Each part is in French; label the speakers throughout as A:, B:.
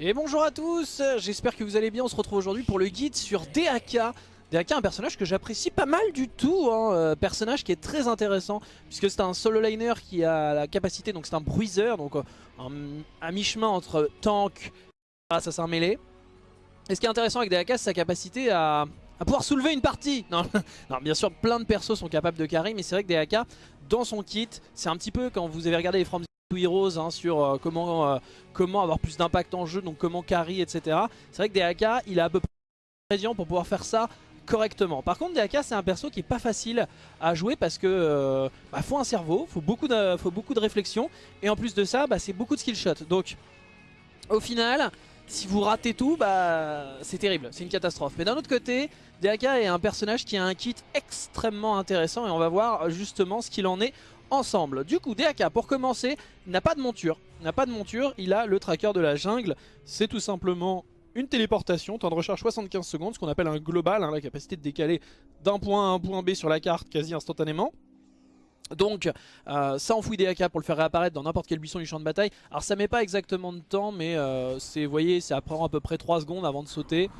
A: Et bonjour à tous, j'espère que vous allez bien, on se retrouve aujourd'hui pour le guide sur DAK DAK, un personnage que j'apprécie pas mal du tout, hein. Euh, personnage qui est très intéressant puisque c'est un solo liner qui a la capacité, donc c'est un bruiser, donc euh, un, mi-chemin entre tank assassin mêlé. Et ce qui est intéressant avec DAK, c'est sa capacité à, pouvoir soulever une partie. Non, non, bien sûr, plein de persos sont capables de carry, mais c'est vrai que DAK, dans son kit, c'est un petit peu quand vous avez regardé les From Heroes hein, sur euh, comment, euh, comment avoir plus d'impact en jeu, donc comment carry, etc. C'est vrai que DAK, il a à peu près ingrédients pour pouvoir faire ça correctement. Par contre, DAK, c'est un perso qui est pas facile à jouer parce que euh, bah, faut un cerveau, faut beaucoup de, faut beaucoup de réflexion, et en plus de ça, bah, c'est beaucoup de skill shot. Donc, au final, si vous ratez tout, bah, c'est terrible, c'est une catastrophe. Mais d'un autre côté, DAK est un personnage qui a un kit extrêmement intéressant et on va voir justement ce qu'il en est ensemble. Du coup, DAK, pour commencer, n'a pas de monture. n'a pas de monture, il a le tracker de la jungle. C'est tout simplement une téléportation, temps de recharge 75 secondes, ce qu'on appelle un global, hein, la capacité de décaler d'un point A à un point B sur la carte quasi instantanément. Donc euh, ça enfouit DAK pour le faire réapparaître dans n'importe quel buisson du champ de bataille. Alors ça met pas exactement de temps mais euh, c'est, vous voyez, ça prend à peu près 3 secondes avant de sauter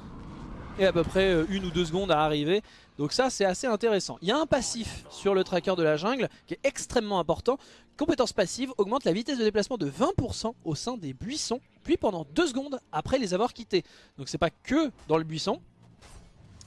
A: et à peu près euh, une ou deux secondes à arriver. Donc ça c'est assez intéressant. Il y a un passif sur le tracker de la jungle qui est extrêmement important. Compétence passive augmente la vitesse de déplacement de 20% au sein des buissons, puis pendant 2 secondes après les avoir quittés. Donc c'est pas que dans le buisson,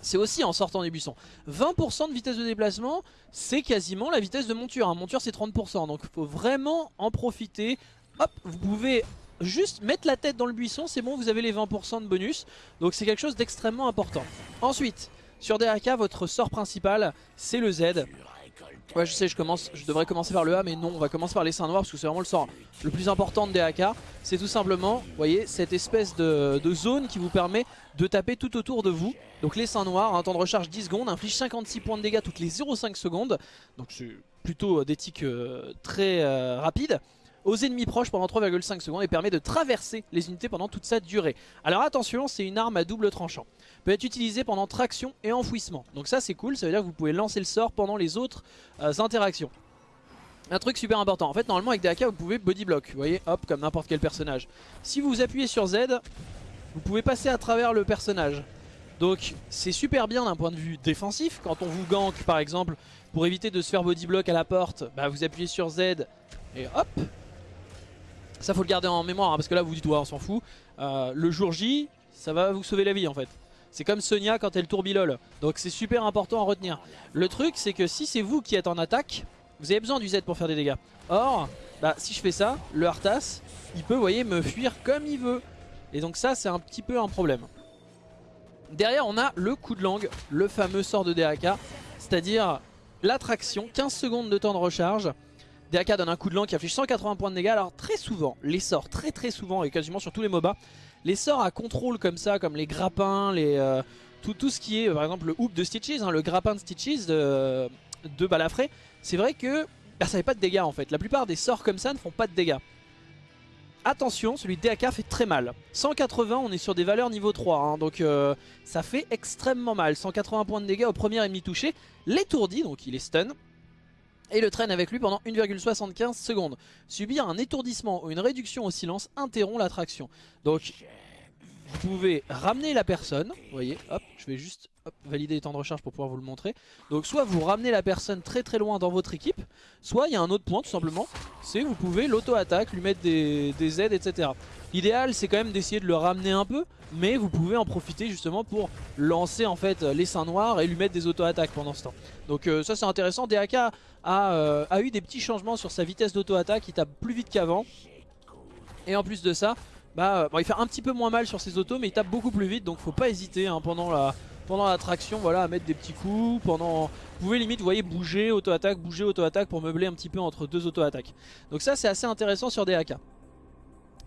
A: c'est aussi en sortant des buissons. 20% de vitesse de déplacement, c'est quasiment la vitesse de monture. Monture c'est 30%, donc il faut vraiment en profiter. Hop, vous pouvez juste mettre la tête dans le buisson, c'est bon, vous avez les 20% de bonus. Donc c'est quelque chose d'extrêmement important. Ensuite, sur DAK, votre sort principal, c'est le Z. Ouais je sais je commence, je devrais commencer par le A mais non on va commencer par les seins noirs parce que c'est vraiment le sort le plus important de DAK C'est tout simplement, vous voyez, cette espèce de, zone qui vous permet de taper tout autour de vous Donc les seins noirs, un temps de recharge 10 secondes, inflige 56 points de dégâts toutes les 0,5 secondes Donc c'est plutôt des tics euh, très euh, rapides aux ennemis proches pendant 3,5 secondes et permet de traverser les unités pendant toute sa durée. Alors attention, c'est une arme à double tranchant. Peut être utilisée pendant traction et enfouissement. Donc ça c'est cool, ça veut dire que vous pouvez lancer le sort pendant les autres euh, interactions. Un truc super important, en fait normalement avec DAK vous pouvez body block, vous voyez, hop, comme n'importe quel personnage. Si vous appuyez sur Z, vous pouvez passer à travers le personnage. Donc c'est super bien d'un point de vue défensif, quand on vous gank par exemple, pour éviter de se faire body block à la porte, bah, vous appuyez sur Z et hop, ça faut le garder en mémoire hein, parce que là vous dites ouais on s'en fout. Euh, le jour J ça va vous sauver la vie en fait. C'est comme Sonia quand elle tourbilole. Donc c'est super important à retenir. Le truc c'est que si c'est vous qui êtes en attaque, vous avez besoin du Z pour faire des dégâts. Or, bah, si je fais ça, le Arthas, il peut, me fuir comme il veut. Et donc ça c'est un petit peu un problème. Derrière on a le coup de langue, le fameux sort de DAK. C'est-à-dire l'attraction, 15 secondes de temps de recharge. DAK donne un coup de langue qui affiche 180 points de dégâts. Alors très souvent, les sorts, très très souvent, et quasiment sur tous les MOBA, les sorts à contrôle comme ça, comme les grappins, les, euh, tout, tout, ce qui est, par exemple le hoop de Stitches, hein, le grappin de Stitches de, de Balafré, c'est vrai que bah, ça fait pas de dégâts en fait. La plupart des sorts comme ça ne font pas de dégâts. Attention, celui de DAK fait très mal. 180, on est sur des valeurs niveau 3, hein, donc euh, ça fait extrêmement mal. 180 points de dégâts au premier ennemi touché. L'étourdi, donc il est stun et le traîne avec lui pendant 1,75 secondes. Subir un étourdissement ou une réduction au silence interrompt l'attraction. Donc vous pouvez ramener la personne, vous voyez, hop, je vais juste valider les temps de recharge pour pouvoir vous le montrer. Donc soit vous ramenez la personne très très loin dans votre équipe, soit il y a un autre point tout simplement, c'est vous pouvez l'auto-attaque, lui mettre des, des aides, etc. L'idéal c'est quand même d'essayer de le ramener un peu, mais vous pouvez en profiter justement pour lancer en fait les seins noirs et lui mettre des auto-attaques pendant ce temps. Donc euh, ça c'est intéressant, DAK a, euh, a eu des petits changements sur sa vitesse d'auto-attaque, il tape plus vite qu'avant. Et en plus de ça, bah, bon, il fait un petit peu moins mal sur ses autos mais il tape beaucoup plus vite donc faut pas hésiter hein, pendant la pendant l'attraction voilà à mettre des petits coups pendant vous pouvez limite vous voyez bouger auto-attaque bouger auto-attaque pour meubler un petit peu entre deux auto-attaques. Donc ça c'est assez intéressant sur DAK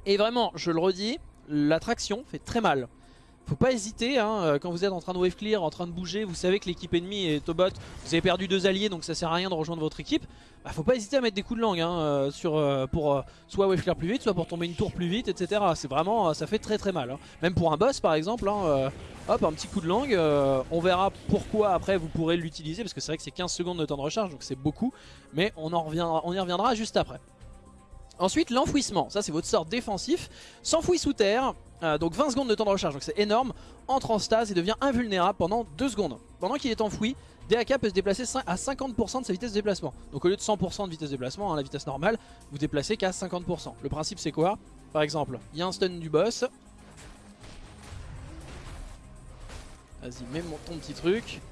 A: et vraiment je le redis l'attraction fait très mal faut pas hésiter hein, euh, quand vous êtes en train de wave clear, en train de bouger, vous savez que l'équipe ennemie est au bot, vous avez perdu deux alliés donc ça sert à rien de rejoindre votre équipe. Bah, faut pas hésiter à mettre des coups de langue hein, euh, sur, euh, pour soit wave clear plus vite, soit pour tomber une tour plus vite, etc. C'est vraiment, ça fait très très mal. Hein. Même pour un boss par exemple, hop un petit coup de langue, on verra pourquoi après vous pourrez l'utiliser parce que c'est vrai que c'est 15 secondes de temps de recharge donc c'est beaucoup. Mais on, en on y reviendra juste après. Ensuite l'enfouissement, ça c'est votre sort défensif, s'enfouit sous terre, Euh, donc 20 secondes de temps de recharge, donc c'est énorme, entre en stase et devient invulnérable pendant 2 secondes. Pendant qu'il est enfoui, DAK peut se déplacer à 50% de sa vitesse de déplacement. Donc au lieu de 100% de vitesse de déplacement, hein, la vitesse normale, vous déplacez qu'à 50%. Le principe c'est quoi? Par exemple, il y a un stun du boss. Vas-y, mets mon, ton petit truc.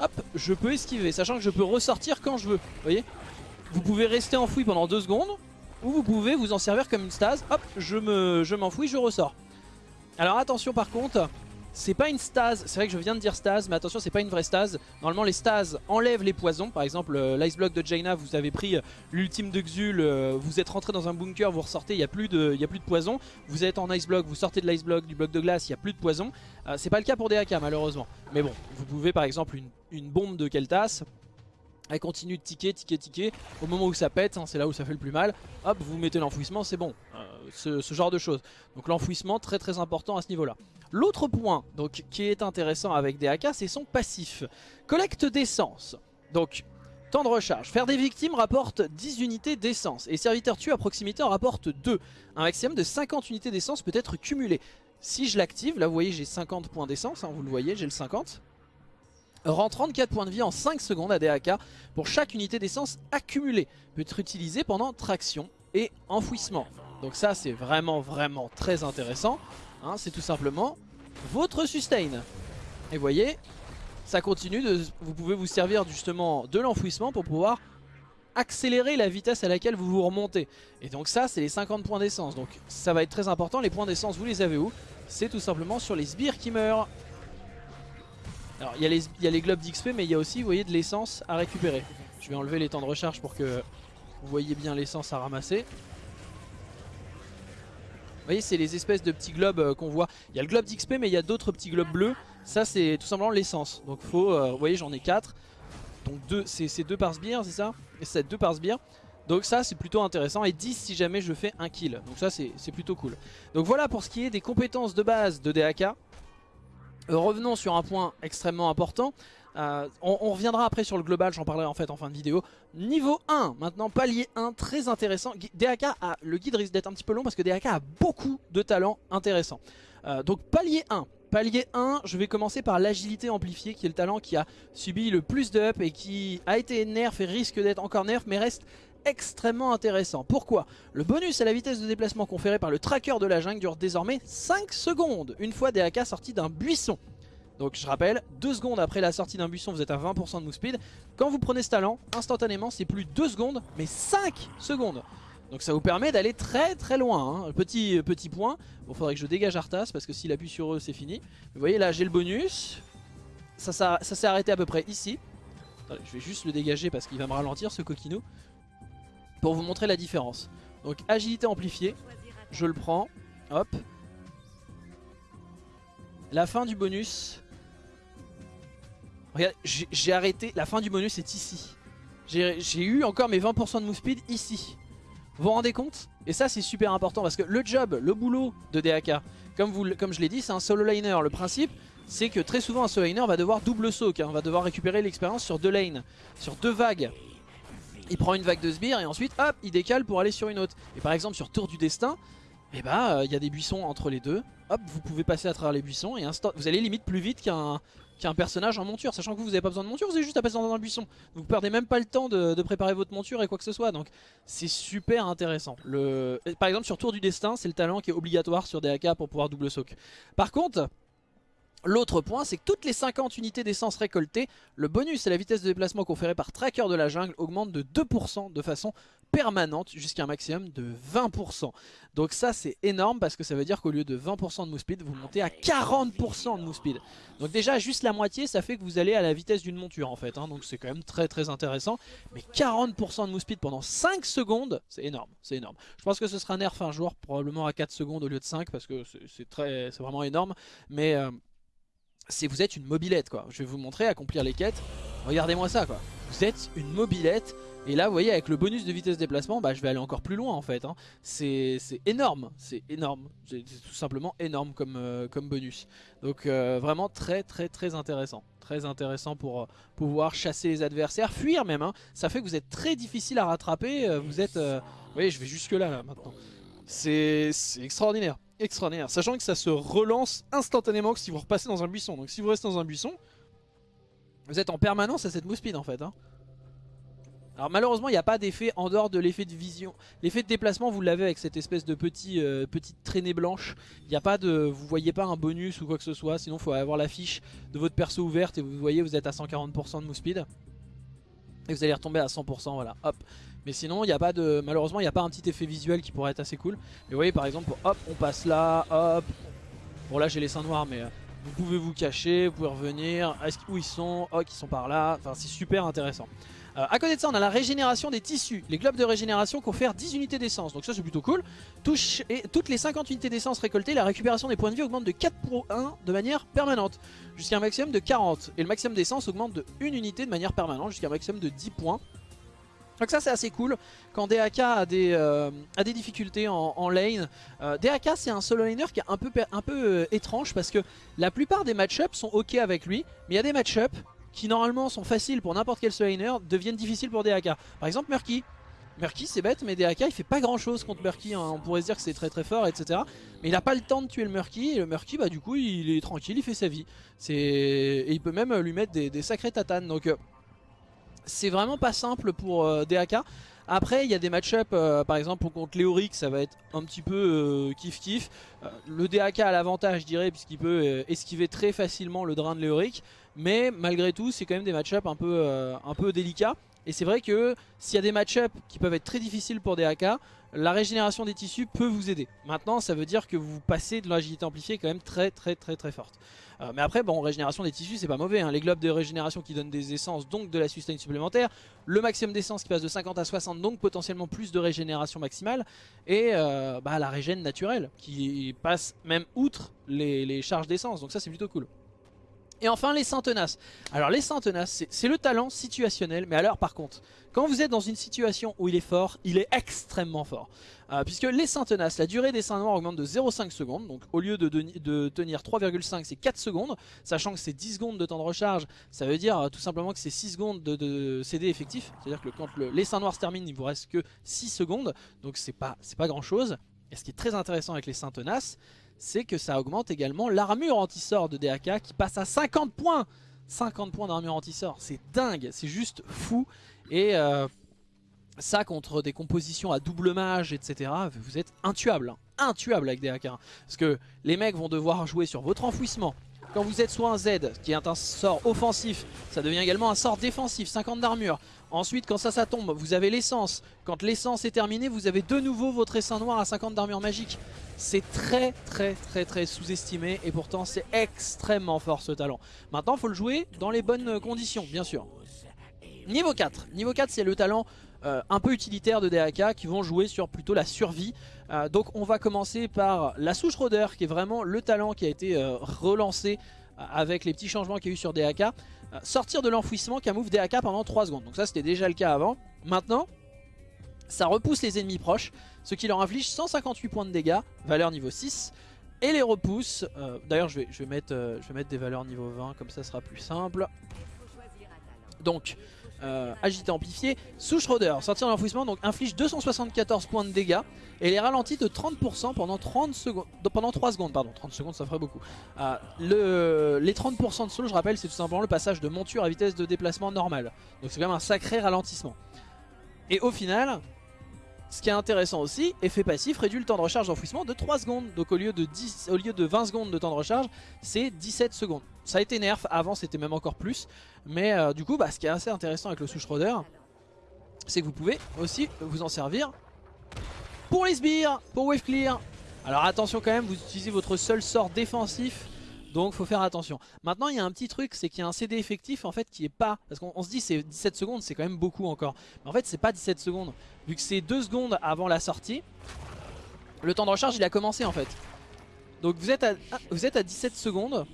A: Hop, je peux esquiver, sachant que je peux ressortir quand je veux. Vous voyez? Vous pouvez rester enfoui pendant 2 secondes, ou vous pouvez vous en servir comme une stase. Hop, je m'enfouis, je, je ressors. Alors attention par contre, c'est pas une stase, c'est vrai que je viens de dire stase, mais attention c'est pas une vraie stase. Normalement les stases enlèvent les poisons, par exemple euh, l'ice block de Jaina, vous avez pris euh, l'ultime de Xul, euh, vous êtes rentré dans un bunker, vous ressortez, il n'y a, plus de, a plus de poison. Vous êtes en ice block, vous sortez de l'ice block, du bloc de glace, il n'y a plus de poison. c'est pas le cas pour DAK malheureusement. Mais bon, vous pouvez par exemple une, une bombe de Keltas, elle continue de ticker, ticker, ticker. Au moment où ça pète, hein, c'est là où ça fait le plus mal. Hop, vous mettez l'enfouissement, c'est bon. Euh, ce, genre de choses. Donc l'enfouissement, très très important à ce niveau-là. L'autre point donc, qui est intéressant avec DAK, c'est son passif. Collecte d'essence. Donc, temps de recharge. Faire des victimes rapporte 10 unités d'essence. Et serviteur tué à proximité en rapporte 2. Un maximum de 50 unités d'essence peut être cumulé. Si je l'active, là vous voyez j'ai 50 points d'essence, hein, vous le voyez, j'ai le 50 rend 34 points de vie en 5 secondes à DAK pour chaque unité d'essence accumulée. Peut être utilisé pendant traction et enfouissement. Donc ça c'est vraiment vraiment très intéressant. Hein, c'est tout simplement votre sustain. Et vous voyez, ça continue, de, vous pouvez vous servir justement de l'enfouissement pour pouvoir accélérer la vitesse à laquelle vous vous remontez. Et donc ça c'est les 50 points d'essence. Donc ça va être très important. Les points d'essence vous les avez où? C'est tout simplement sur les sbires qui meurent. Alors il y, a les globes d'XP mais il y a aussi voyez de l'essence à récupérer. Je vais enlever les temps de recharge pour que vous voyez bien l'essence à ramasser. Vous voyez c'est les espèces de petits globes euh, qu'on voit. Il y a le globe d'XP mais il y a d'autres petits globes bleus. Ça c'est tout simplement l'essence. Donc faut, euh, vous voyez j'en ai 4. Donc c'est 2 par sbire c'est ça? Et c'est 2 par sbire. Donc ça c'est plutôt intéressant et 10 si jamais je fais un kill. Donc ça c'est plutôt cool. Donc voilà pour ce qui est des compétences de base de DAK. Euh, revenons sur un point extrêmement important. Euh, on, reviendra après sur le global, j'en parlerai en fait en fin de vidéo. Niveau 1, maintenant palier 1, très intéressant. DAK a, le guide risque d'être un petit peu long parce que DAK a beaucoup de talents intéressants. Euh, donc palier 1, Palier 1, je vais commencer par l'agilité amplifiée qui est le talent qui a subi le plus de up et qui a été nerf et risque d'être encore nerf mais reste extrêmement intéressant. Pourquoi? Le bonus à la vitesse de déplacement conféré par le tracker de la jungle dure désormais 5 secondes, une fois DAK sorti d'un buisson. Donc je rappelle, 2 secondes après la sortie d'un buisson, vous êtes à 20% de move speed. Quand vous prenez ce talent, instantanément, c'est plus 2 secondes, mais 5 secondes. Donc ça vous permet d'aller très très loin. Hein. Petit, petit point, il faudrait que je dégage Arthas parce que s'il appuie sur eux, c'est fini. Vous voyez là, j'ai le bonus. Ça, s'est arrêté à peu près ici. je vais juste le dégager parce qu'il va me ralentir ce coquinou pour vous montrer la différence. Donc agilité amplifiée, je le prends, hop. La fin du bonus, regarde, j'ai arrêté, la fin du bonus est ici. J'ai eu encore mes 20% de move speed ici. Vous vous rendez compte? Et ça c'est super important parce que le job, le boulot de DAK, comme je l'ai dit, c'est un solo liner. Le principe, c'est que très souvent un solo liner va devoir double soak, hein, va devoir récupérer l'expérience sur deux lanes, sur deux vagues il prend une vague de sbires et ensuite hop il décale pour aller sur une autre. Et par exemple sur Tour du Destin, eh bah il y a des buissons entre les deux. Hop vous pouvez passer à travers les buissons et vous allez limite plus vite qu'un personnage en monture. Sachant que vous n'avez pas besoin de monture, vous avez juste à passer dans un buisson. Vous perdez même pas le temps de, préparer votre monture et quoi que ce soit. Donc c'est super intéressant. Le... Par exemple sur Tour du Destin c'est le talent qui est obligatoire sur DAK pour pouvoir double soak. Par contre L'autre point, c'est que toutes les 50 unités d'essence récoltées, le bonus et la vitesse de déplacement conférée par Tracker de la jungle augmente de 2% de façon permanente jusqu'à un maximum de 20%. Donc ça c'est énorme parce que ça veut dire qu'au lieu de 20% de move speed, vous montez à 40% de move speed. Donc déjà juste la moitié, ça fait que vous allez à la vitesse d'une monture en fait. Hein. donc c'est quand même très très intéressant. Mais 40% de move speed pendant 5 secondes, c'est énorme, c'est énorme. Je pense que ce sera nerf un jour, probablement à 4 secondes au lieu de 5 parce que c'est vraiment énorme. Mais... Euh, c'est vous êtes une mobilette quoi. Je vais vous montrer, accomplir les quêtes. Regardez-moi ça quoi. Vous êtes une mobilette. Et là vous voyez avec le bonus de vitesse déplacement, bah, je vais aller encore plus loin en fait. Hein. C'est énorme, c'est énorme. C'est tout simplement énorme comme, euh, comme bonus. Donc euh, vraiment très très très intéressant. Très intéressant pour euh, pouvoir chasser les adversaires, fuir même. Hein. Ça fait que vous êtes très difficile à rattraper. vous êtes... vous voyez je vais jusque là, là maintenant. C'est extraordinaire. Extraordinaire. Sachant que ça se relance instantanément si vous repassez dans un buisson. Donc si vous restez dans un buisson, vous êtes en permanence à cette move speed en fait. Hein. Alors malheureusement il n'y a pas d'effet en dehors de l'effet de vision. L'effet de déplacement vous l'avez avec cette espèce de petit, euh, petite traînée blanche. Il n'y a pas de, vous voyez pas un bonus ou quoi que ce soit. Sinon il faut avoir la fiche de votre perso ouverte et vous voyez vous êtes à 140% de move speed. Et vous allez retomber à 100% voilà hop. Mais sinon il n'y a pas de, malheureusement il n'y a pas un petit effet visuel qui pourrait être assez cool. Mais vous voyez par exemple hop on passe là hop. Bon là j'ai les seins noirs mais... Euh, vous pouvez vous cacher, vous pouvez revenir, où ils sont, oh ils sont par là, enfin c'est super intéressant. Euh, à côté de ça, on a la régénération des tissus. Les globes de régénération confèrent 10 unités d'essence. Donc ça, c'est plutôt cool. Toutes les 50 unités d'essence récoltées, la récupération des points de vie augmente de 4 pour 1 de manière permanente. Jusqu'à un maximum de 40. Et le maximum d'essence augmente de 1 unité de manière permanente jusqu'à un maximum de 10 points. Donc ça c'est assez cool quand DAK a des, euh, a des difficultés en, lane. Euh, DAK c'est un solo laner qui est un peu, peu étrange parce que la plupart des match-ups sont ok avec lui. Mais il y a des match-ups qui normalement sont faciles pour n'importe quel solainer deviennent difficiles pour DAK. Par exemple Murky. Murky c'est bête mais DAK il fait pas grand chose contre Murky, hein. on pourrait se dire que c'est très très fort etc. Mais il a pas le temps de tuer le Murky et le Murky bah du coup il est tranquille, il fait sa vie. Et il peut même lui mettre des, sacrés tatanes donc euh, c'est vraiment pas simple pour euh, DAK. Après il y a des match-up euh, par exemple contre Léoric ça va être un petit peu kiff kiff. le DAK a l'avantage je dirais puisqu'il peut esquiver très facilement le drain de Léoric. Mais malgré tout, c'est quand même des match-up euh, un peu délicats. Et c'est vrai que s'il y a des match-up qui peuvent être très difficiles pour des AK, la régénération des tissus peut vous aider. Maintenant, ça veut dire que vous passez de l'agilité amplifiée quand même très très très très forte. Euh, mais après, bon, régénération des tissus, c'est pas mauvais. Hein. Les globes de régénération qui donnent des essences, donc de la sustain supplémentaire. Le maximum d'essence qui passe de 50 à 60, donc potentiellement plus de régénération maximale. Et euh, bah, la régène naturelle qui passe même outre les, les charges d'essence. Donc ça, c'est plutôt cool. Et enfin les saints tenaces. Alors les saints tenaces c'est le talent situationnel mais alors par contre quand vous êtes dans une situation où il est fort il est extrêmement fort. Euh, Puisque les saints tenaces la durée des saints noirs augmente de 0,5 secondes Donc au lieu de, tenir 3,5 c'est 4 secondes Sachant que c'est 10 secondes de temps de recharge Ça veut dire euh, tout simplement que c'est 6 secondes de, CD effectif. C'est à dire que quand les saints noirs se terminent il vous reste que 6 secondes Donc c'est pas, pas grand chose Et ce qui est très intéressant avec les saints tenaces c'est que ça augmente également l'armure anti-sort de DAK qui passe à 50 points 50 points d'armure anti-sort, c'est dingue, c'est juste fou. Et euh, ça contre des compositions à double mage, etc. Vous êtes intuable, hein. intuable avec DAK. Parce que les mecs vont devoir jouer sur votre enfouissement, quand vous êtes soit un Z, qui est un sort offensif, ça devient également un sort défensif, 50 d'armure. Ensuite, quand ça, ça tombe, vous avez l'essence. Quand l'essence est terminée, vous avez de nouveau votre essaim noir à 50 d'armure magique. C'est très très très très sous-estimé et pourtant c'est extrêmement fort ce talent. Maintenant, il faut le jouer dans les bonnes conditions, bien sûr. Niveau 4. Niveau 4, c'est le talent euh, un peu utilitaire de DAK qui vont jouer sur plutôt la survie. Euh, donc on va commencer par la souche rôdeur qui est vraiment le talent qui a été euh, relancé avec les petits changements qu'il y a eu sur DAK. sortir de l'enfouissement qui a move DAK pendant 3 secondes. Donc ça c'était déjà le cas avant. Maintenant, ça repousse les ennemis proches, ce qui leur inflige 158 points de dégâts, valeur niveau 6. Et les repousse, d'ailleurs je vais, je, vais mettre, je vais mettre des valeurs niveau 20, comme ça sera plus simple. Donc euh, agité amplifié. Sous Schroeder, sortir l'enfouissement, donc inflige 274 points de dégâts et les ralentit de 30% pendant 30 secondes, pendant 3 secondes, pardon, 30 secondes ça ferait beaucoup. Euh, le, les 30% de slow, je rappelle, c'est tout simplement le passage de monture à vitesse de déplacement normale. Donc c'est quand même un sacré ralentissement. Et au final, ce qui est intéressant aussi, effet passif réduit le temps de recharge d'enfouissement de 3 secondes. Donc au lieu de, 10, au lieu de 20 secondes de temps de recharge, c'est 17 secondes. Ça a été nerf, avant c'était même encore plus. Mais euh, du coup, bah, ce qui est assez intéressant avec le sous c'est que vous pouvez aussi vous en servir pour les sbires, pour wave clear. Alors attention quand même, vous utilisez votre seul sort défensif donc faut faire attention. Maintenant il y a un petit truc, c'est qu'il y a un CD effectif en fait qui est pas... Parce qu'on se dit c'est 17 secondes, c'est quand même beaucoup encore. Mais en fait c'est pas 17 secondes. Vu que c'est 2 secondes avant la sortie, le temps de recharge il a commencé en fait. Donc vous êtes à, vous êtes à 17 secondes.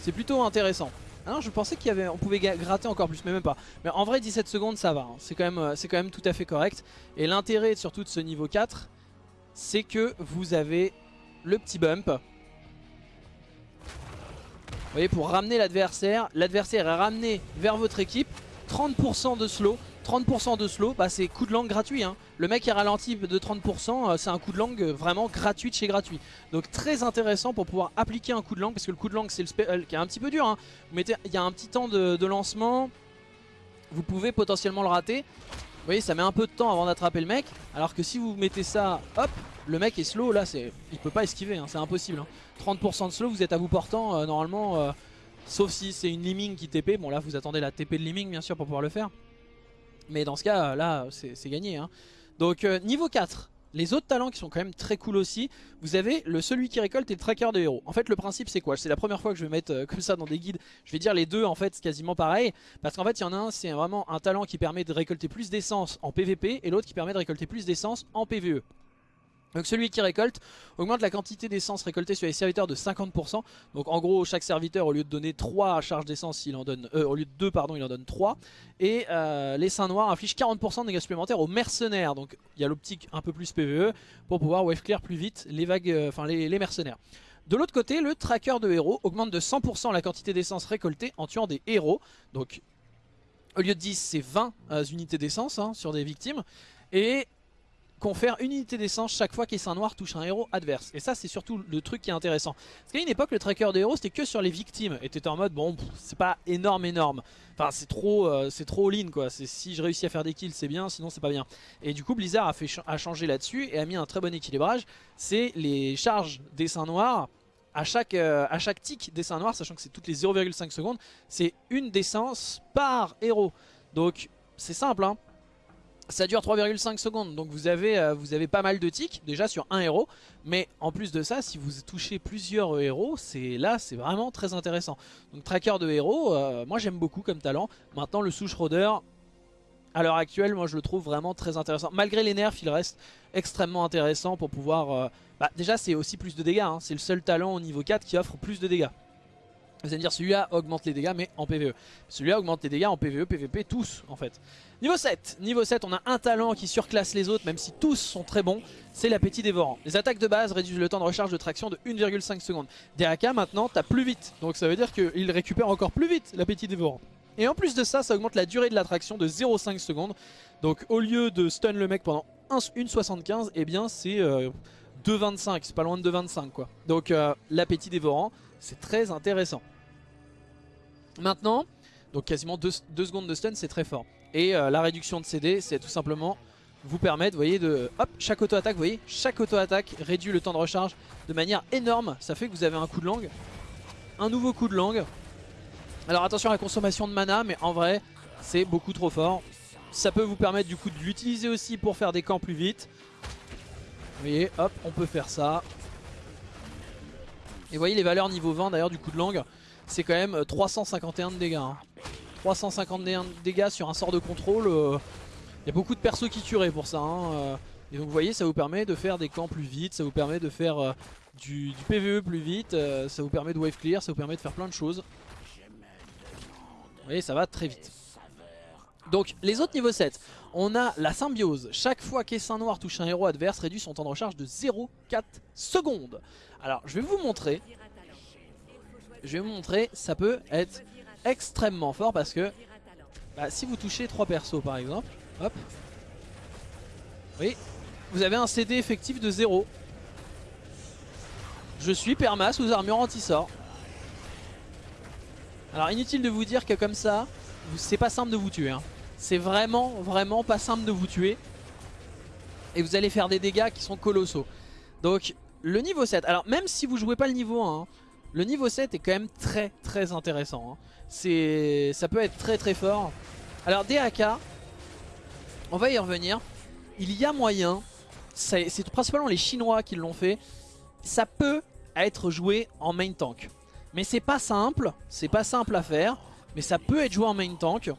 A: C'est plutôt intéressant. Ah je pensais qu'il avait, on pouvait gratter encore plus, mais même pas. Mais en vrai 17 secondes ça va, hein. c'est quand, même, quand même tout à fait correct. Et l'intérêt surtout de ce niveau 4, c'est que vous avez le petit bump vous voyez, pour ramener l'adversaire, l'adversaire est ramené vers votre équipe. 30% de slow, 30% de slow, bah c'est coup de langue gratuit. Hein. Le mec qui ralentit de 30%, euh, c'est un coup de langue vraiment gratuit de chez gratuit. Donc très intéressant pour pouvoir appliquer un coup de langue, parce que le coup de langue c'est le spell qui est un petit peu dur. Hein. Il y a un petit temps de, lancement, vous pouvez potentiellement le rater. Vous voyez, ça met un peu de temps avant d'attraper le mec, alors que si vous mettez ça, hop, le mec est slow, là, c'est, il peut pas esquiver, hein, c'est impossible. 30% de slow, vous êtes à vous portant, euh, normalement, euh, sauf si c'est une liming qui TP. Bon, là, vous attendez la TP de liming, bien sûr, pour pouvoir le faire. Mais dans ce cas, là, c'est gagné. Hein. Donc, euh, niveau 4, les autres talents qui sont quand même très cool aussi, vous avez le celui qui récolte et le tracker de héros. En fait le principe c'est quoi? C'est la première fois que je vais mettre comme ça dans des guides, je vais dire les deux en fait c'est quasiment pareil. Parce qu'en fait il y en a un c'est vraiment un talent qui permet de récolter plus d'essence en PVP et l'autre qui permet de récolter plus d'essence en PVE. Donc celui qui récolte augmente la quantité d'essence récoltée sur les serviteurs de 50%. Donc en gros chaque serviteur au lieu de donner 3 charges d'essence, il en donne euh, au lieu de 2 pardon, il en donne 3 et euh, les seins noirs infligent 40% de dégâts supplémentaires aux mercenaires. Donc il y a l'optique un peu plus PvE pour pouvoir wave clear plus vite les vagues euh, enfin les, mercenaires. De l'autre côté, le tracker de héros augmente de 100% la quantité d'essence récoltée en tuant des héros. Donc au lieu de 10, c'est 20 unités d'essence hein, sur des victimes et confère une unité d'essence chaque fois qu'Essaim Noir touche un héros adverse. Et ça c'est surtout le truc qui est intéressant. Parce qu'à une époque le tracker des héros c'était que sur les victimes. Et t'étais en mode bon c'est pas énorme énorme. Enfin c'est trop euh, trop all-in quoi. Si je réussis à faire des kills c'est bien sinon c'est pas bien. Et du coup Blizzard a, fait a changé là-dessus et a mis un très bon équilibrage. C'est les charges d'Essaim Noir à chaque, euh, à chaque tick dessin noir, sachant que c'est toutes les 0,5 secondes, c'est une d'essence par héros. Donc c'est simple, hein. Ça dure 3,5 secondes, donc vous avez, euh, vous avez pas mal de ticks déjà sur un héros. Mais en plus de ça, si vous touchez plusieurs héros, c'est là c'est vraiment très intéressant. Donc tracker de héros, euh, moi j'aime beaucoup comme talent. Maintenant le souche rôdeur, à l'heure actuelle, moi je le trouve vraiment très intéressant. Malgré les nerfs, il reste extrêmement intéressant pour pouvoir... Euh, bah, déjà c'est aussi plus de dégâts, hein. c'est le seul talent au niveau 4 qui offre plus de dégâts. Vous allez me dire celui-là augmente les dégâts mais en PvE. Celui-là augmente les dégâts en PvE, PvP, tous en fait. Niveau 7, niveau 7 on a un talent qui surclasse les autres même si tous sont très bons, c'est l'appétit dévorant. Les attaques de base réduisent le temps de recharge de traction de 1,5 secondes. DAK maintenant t'as plus vite, donc ça veut dire qu'il récupère encore plus vite l'appétit dévorant. Et en plus de ça, ça augmente la durée de l'attraction de 0,5 secondes. Donc au lieu de stun le mec pendant 1,75, et eh bien c'est 2,25, euh, c'est pas loin de 2,25 quoi. Donc euh, l'appétit dévorant, c'est très intéressant. Maintenant, donc quasiment 2 secondes de stun, c'est très fort. Et euh, la réduction de CD, c'est tout simplement vous permettre, vous voyez, de... Hop, chaque auto-attaque, vous voyez, chaque auto-attaque réduit le temps de recharge de manière énorme. Ça fait que vous avez un coup de langue, un nouveau coup de langue. Alors attention à la consommation de mana, mais en vrai, c'est beaucoup trop fort. Ça peut vous permettre du coup de l'utiliser aussi pour faire des camps plus vite. Vous voyez, hop, on peut faire ça. Et vous voyez les valeurs niveau 20 d'ailleurs du coup de langue, c'est quand même 351 euh, de dégâts. 351 hein. de dégâts sur un sort de contrôle, il euh, y a beaucoup de persos qui tueraient pour ça. Hein, euh. Et donc vous voyez ça vous permet de faire des camps plus vite, ça vous permet de faire du, PVE plus vite, ça vous permet de wave clear, ça vous permet de faire plein de choses. Vous voyez ça va très vite. Donc les autres niveaux 7, on a la symbiose. Chaque fois qu'Essain Noir touche un héros adverse, réduit son temps de recharge de 0,4 secondes. Alors je vais vous montrer. Je vais vous montrer, ça peut être extrêmement fort parce que bah, si vous touchez 3 persos par exemple, hop, oui, vous avez un CD effectif de 0. Je suis perma sous armure anti-sort. Alors inutile de vous dire que comme ça, c'est pas simple de vous tuer. Hein. C'est vraiment, vraiment pas simple de vous tuer. Et vous allez faire des dégâts qui sont colossaux. Donc le niveau 7, alors même si vous jouez pas le niveau 1, hein, le niveau 7 est quand même très très intéressant. Hein. Ça peut être très très fort. Alors DAK, on va y revenir. Il y a moyen, c'est principalement les Chinois qui l'ont fait, ça peut être joué en main tank. Mais c'est pas simple, c'est pas simple à faire, mais ça peut être joué en main tank.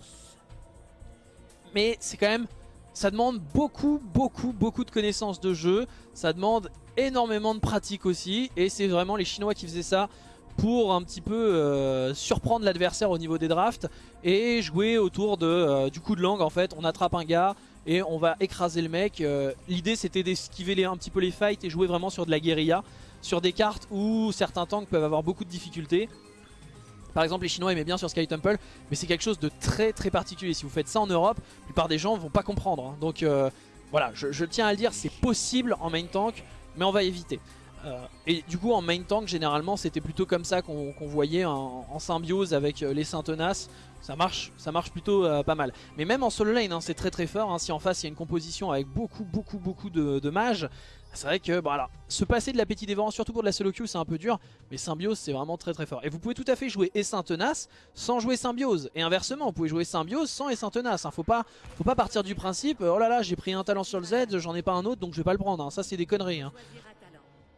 A: Mais c'est quand même ça demande beaucoup, beaucoup, beaucoup de connaissances de jeu. Ça demande énormément de pratique aussi. Et c'est vraiment les Chinois qui faisaient ça pour un petit peu euh, surprendre l'adversaire au niveau des drafts. Et jouer autour de, euh, du coup de langue en fait. On attrape un gars et on va écraser le mec. Euh, l'idée c'était d'esquiver un petit peu les fights et jouer vraiment sur de la guérilla. Sur des cartes où certains tanks peuvent avoir beaucoup de difficultés. Par exemple les Chinois aimaient bien sur Sky Temple mais c'est quelque chose de très très particulier. Si vous faites ça en Europe, la plupart des gens vont pas comprendre. hein. Donc euh, voilà, je, tiens à le dire, c'est possible en main tank mais on va éviter. Euh, et du coup en main tank généralement c'était plutôt comme ça qu'on voyait en, symbiose avec euh, les saint tenaces ça marche, ça marche plutôt pas mal. Mais même en solo lane, hein, c'est très très fort. hein. Si en face il y a une composition avec beaucoup beaucoup beaucoup de mages, c'est vrai que voilà, se passer de la Petit Dévorant, surtout pour de la solo queue, c'est un peu dur. Mais Symbiose, c'est vraiment très très fort. Et vous pouvez tout à fait jouer Essaim Tenace sans jouer Symbiose. Et inversement, vous pouvez jouer Symbiose sans Essaim Tenace. hein. Faut, pas, faut pas partir du principe, oh là là, j'ai pris un talent sur le Z, j'en ai pas un autre, donc je vais pas le prendre. hein. Ça, c'est des conneries. hein.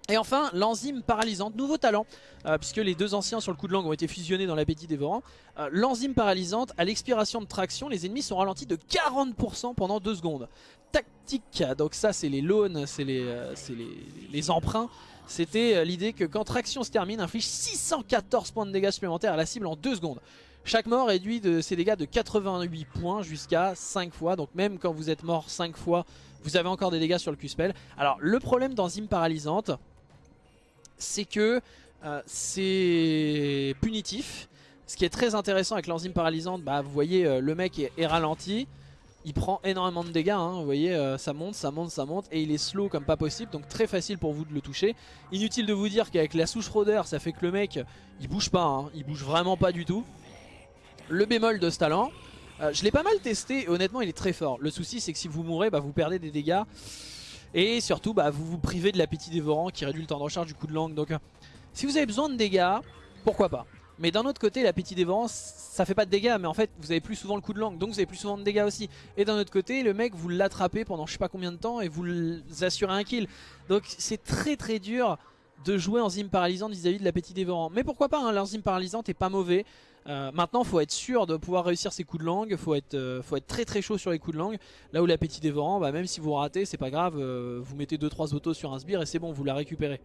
A: Et enfin, l'enzyme paralysante, nouveau talent, euh, puisque les deux anciens sur le coup de langue ont été fusionnés dans l'appétit dévorant. Euh, l'enzyme paralysante, à l'expiration de traction, les ennemis sont ralentis de 40% pendant 2 secondes. Tactique, donc ça c'est les loans, c'est les, euh, les, emprunts. C'était l'idée que quand traction se termine, inflige 614 points de dégâts supplémentaires à la cible en 2 secondes. Chaque mort réduit de ses dégâts de 88 points jusqu'à 5 fois. Donc même quand vous êtes mort 5 fois, vous avez encore des dégâts sur le Q-Spell. Alors le problème d'enzyme paralysante, c'est que euh, c'est punitif. Ce qui est très intéressant avec l'enzyme paralysante, bah, vous voyez euh, le mec est, ralenti, il prend énormément de dégâts, hein. vous voyez euh, ça monte, ça monte, ça monte et il est slow comme pas possible donc très facile pour vous de le toucher. Inutile de vous dire qu'avec la souche rôdeur ça fait que le mec il bouge pas, hein. il bouge vraiment pas du tout. Le bémol de ce talent, je l'ai pas mal testé et honnêtement il est très fort. Le souci c'est que si vous mourrez bah, vous perdez des dégâts et surtout bah, vous vous privez de l'appétit dévorant qui réduit le temps de recharge du coup de langue donc euh, si vous avez besoin de dégâts, pourquoi pas. Mais d'un autre côté, l'appétit dévorant, ça fait pas de dégâts, mais en fait, vous avez plus souvent le coup de langue, donc vous avez plus souvent de dégâts aussi. Et d'un autre côté, le mec, vous l'attrapez pendant je sais pas combien de temps et vous assurez un kill. Donc c'est très très dur de jouer enzyme paralysante vis-à-vis de l'appétit dévorant. Mais pourquoi pas, hein, l'enzyme paralysante est pas mauvais. Euh, maintenant, faut être sûr de pouvoir réussir ses coups de langue, faut être, euh, faut être très très chaud sur les coups de langue. Là où l'appétit dévorant, bah, même si vous ratez, c'est pas grave, euh, vous mettez 2-3 autos sur un sbire et c'est bon, vous la récupérez.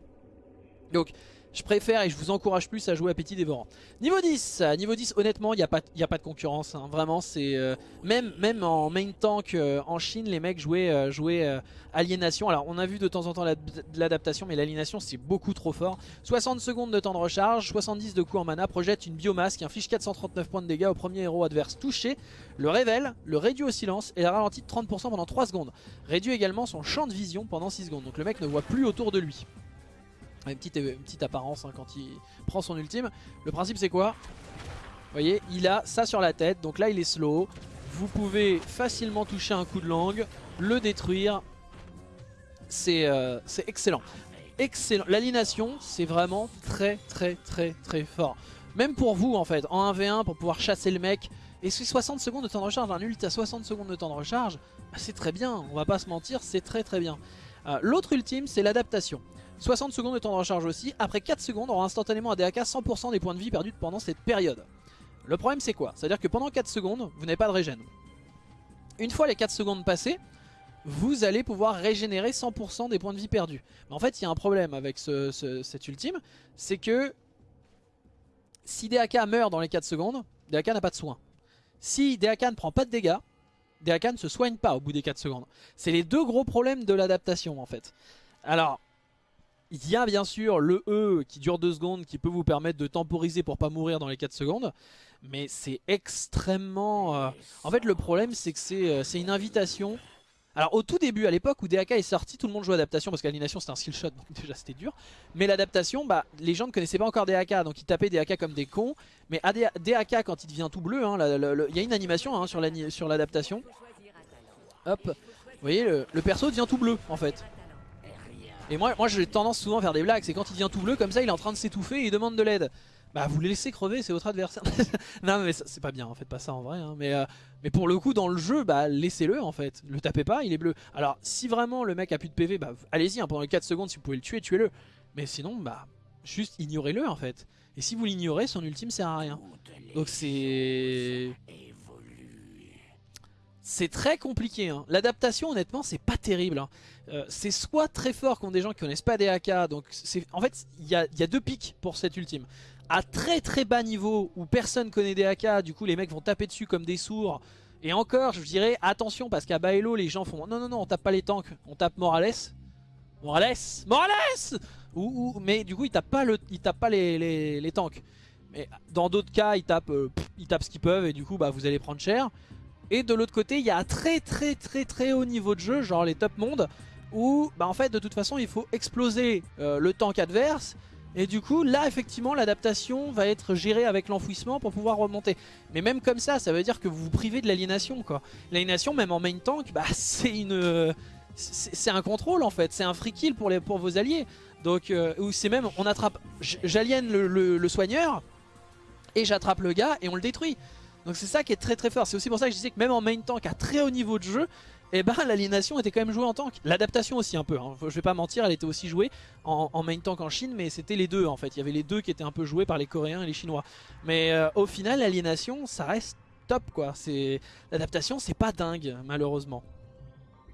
A: Donc je préfère et je vous encourage plus à jouer Appétit Dévorant. Niveau 10, euh, niveau 10 honnêtement il n'y a, pas- a pas de concurrence. hein. Vraiment c'est... euh, même, même en main tank euh, en Chine les mecs jouaient, euh, jouaient Aliénation. Alors on a vu de temps en temps l'ad- l'adaptation mais l'aliénation c'est beaucoup trop fort. 60 secondes de temps de recharge, 70 de coups en mana, projette une biomasse qui inflige 439 points de dégâts au premier héros adverse touché, le révèle, le réduit au silence et la ralentit de 30% pendant 3 secondes. Réduit également son champ de vision pendant 6 secondes. Donc le mec ne voit plus autour de lui. Une petite, une petite apparence hein, quand il prend son ultime. Le principe c'est quoi? Vous voyez, il a ça sur la tête, donc là il est slow. Vous pouvez facilement toucher un coup de langue, le détruire. C'est euh, excellent. Excellent. L'aliénation, c'est vraiment très très très très fort. Même pour vous en fait, en 1v1 pour pouvoir chasser le mec. Et c'est 60 secondes de temps de recharge, un ult à 60 secondes de temps de recharge, bah, c'est très bien, on va pas se mentir, c'est très très bien. Euh, L'autre ultime, c'est l'adaptation. 60 secondes de temps de recharge aussi. Après 4 secondes, on aura instantanément à DAK 100% des points de vie perdus pendant cette période. Le problème c'est quoi? C'est-à-dire que pendant 4 secondes, vous n'avez pas de régène. Une fois les 4 secondes passées, vous allez pouvoir régénérer 100% des points de vie perdus. Mais en fait, il y a un problème avec ce, ce- cet ultime, c'est que si DAK meurt dans les 4 secondes, DAK n'a pas de soin. Si DAK ne prend pas de dégâts, DAK ne se soigne pas au bout des 4 secondes. C'est les deux gros problèmes de l'adaptation en fait. Alors, il y a bien sûr le E qui dure 2 secondes qui peut vous permettre de temporiser pour pas mourir dans les 4 secondes. Mais c'est extrêmement... euh, En fait le problème c'est que c'est euh, c'est une invitation. Alors au tout début, à l'époque où DAK est sorti, tout le monde jouait adaptation parce que l'animation c'était un skill shot donc déjà c'était dur. Mais l'adaptation, bah, les gens ne connaissaient pas encore DAK donc ils tapaient DAK comme des cons. Mais DAK quand il devient tout bleu, hein, il y a une animation hein, sur l'adaptation. Hop, vous voyez le, le perso devient tout bleu en fait. Et moi, moi j'ai tendance souvent à faire des blagues, c'est quand il devient tout bleu comme ça, il est en train de s'étouffer et il demande de l'aide. Bah vous le laissez crever, c'est votre adversaire. non mais c'est pas bien, en fait pas ça en vrai. hein. Mais, euh, mais pour le coup dans le jeu, bah laissez-le en fait. Le tapez pas, il est bleu. Alors si vraiment le mec a plus de PV, bah allez-y, hein, pendant les 4 secondes si vous pouvez le tuer, tuez-le. Mais sinon, bah juste ignorez-le en fait. Et si vous l'ignorez, son ultime sert à rien. Donc c'est... C'est très compliqué. hein. L'adaptation, honnêtement, c'est pas terrible. hein. Euh, c'est soit très fort contre des gens qui connaissent pas des AK. Donc, en fait, il y a, deux pics pour cette ultime. À très très bas niveau où personne connaît des AK, du coup, les mecs vont taper dessus comme des sourds. Et encore, je dirais attention parce qu'à Baello, les gens font non, non, non, on tape pas les tanks, on tape Morales. Morales Morales ou, Mais du coup, ils tapent pas, le, ils tapent pas les, tanks. Mais dans d'autres cas, ils tapent, euh, ce qu'ils peuvent et du coup bah, vous allez prendre cher. Et de l'autre côté, il y a un très très très très haut niveau de jeu, genre les top mondes, où bah, en fait de toute façon il faut exploser euh, le tank adverse. Et du coup là effectivement l'adaptation va être gérée avec l'enfouissement pour pouvoir remonter. Mais même comme ça, ça veut dire que vous vous privez de l'aliénation quoi. L'aliénation même en main tank, bah, c'est une... C'est un contrôle en fait, c'est un free kill pour, les, pour vos alliés. Donc, euh, c'est même, on attrape, j'aliène le, soigneur et j'attrape le gars et on le détruit. Donc c'est ça qui est très très fort. C'est aussi pour ça que je disais que même en main tank à très haut niveau de jeu, eh ben l'aliénation était quand même jouée en tank. L'adaptation aussi un peu, hein. je vais pas mentir, elle était aussi jouée en, main tank en Chine, mais c'était les deux en fait. Il y avait les deux qui étaient un peu joués par les Coréens et les Chinois. Mais euh, au final, l'aliénation, ça reste top quoi. L'adaptation, c'est pas dingue malheureusement.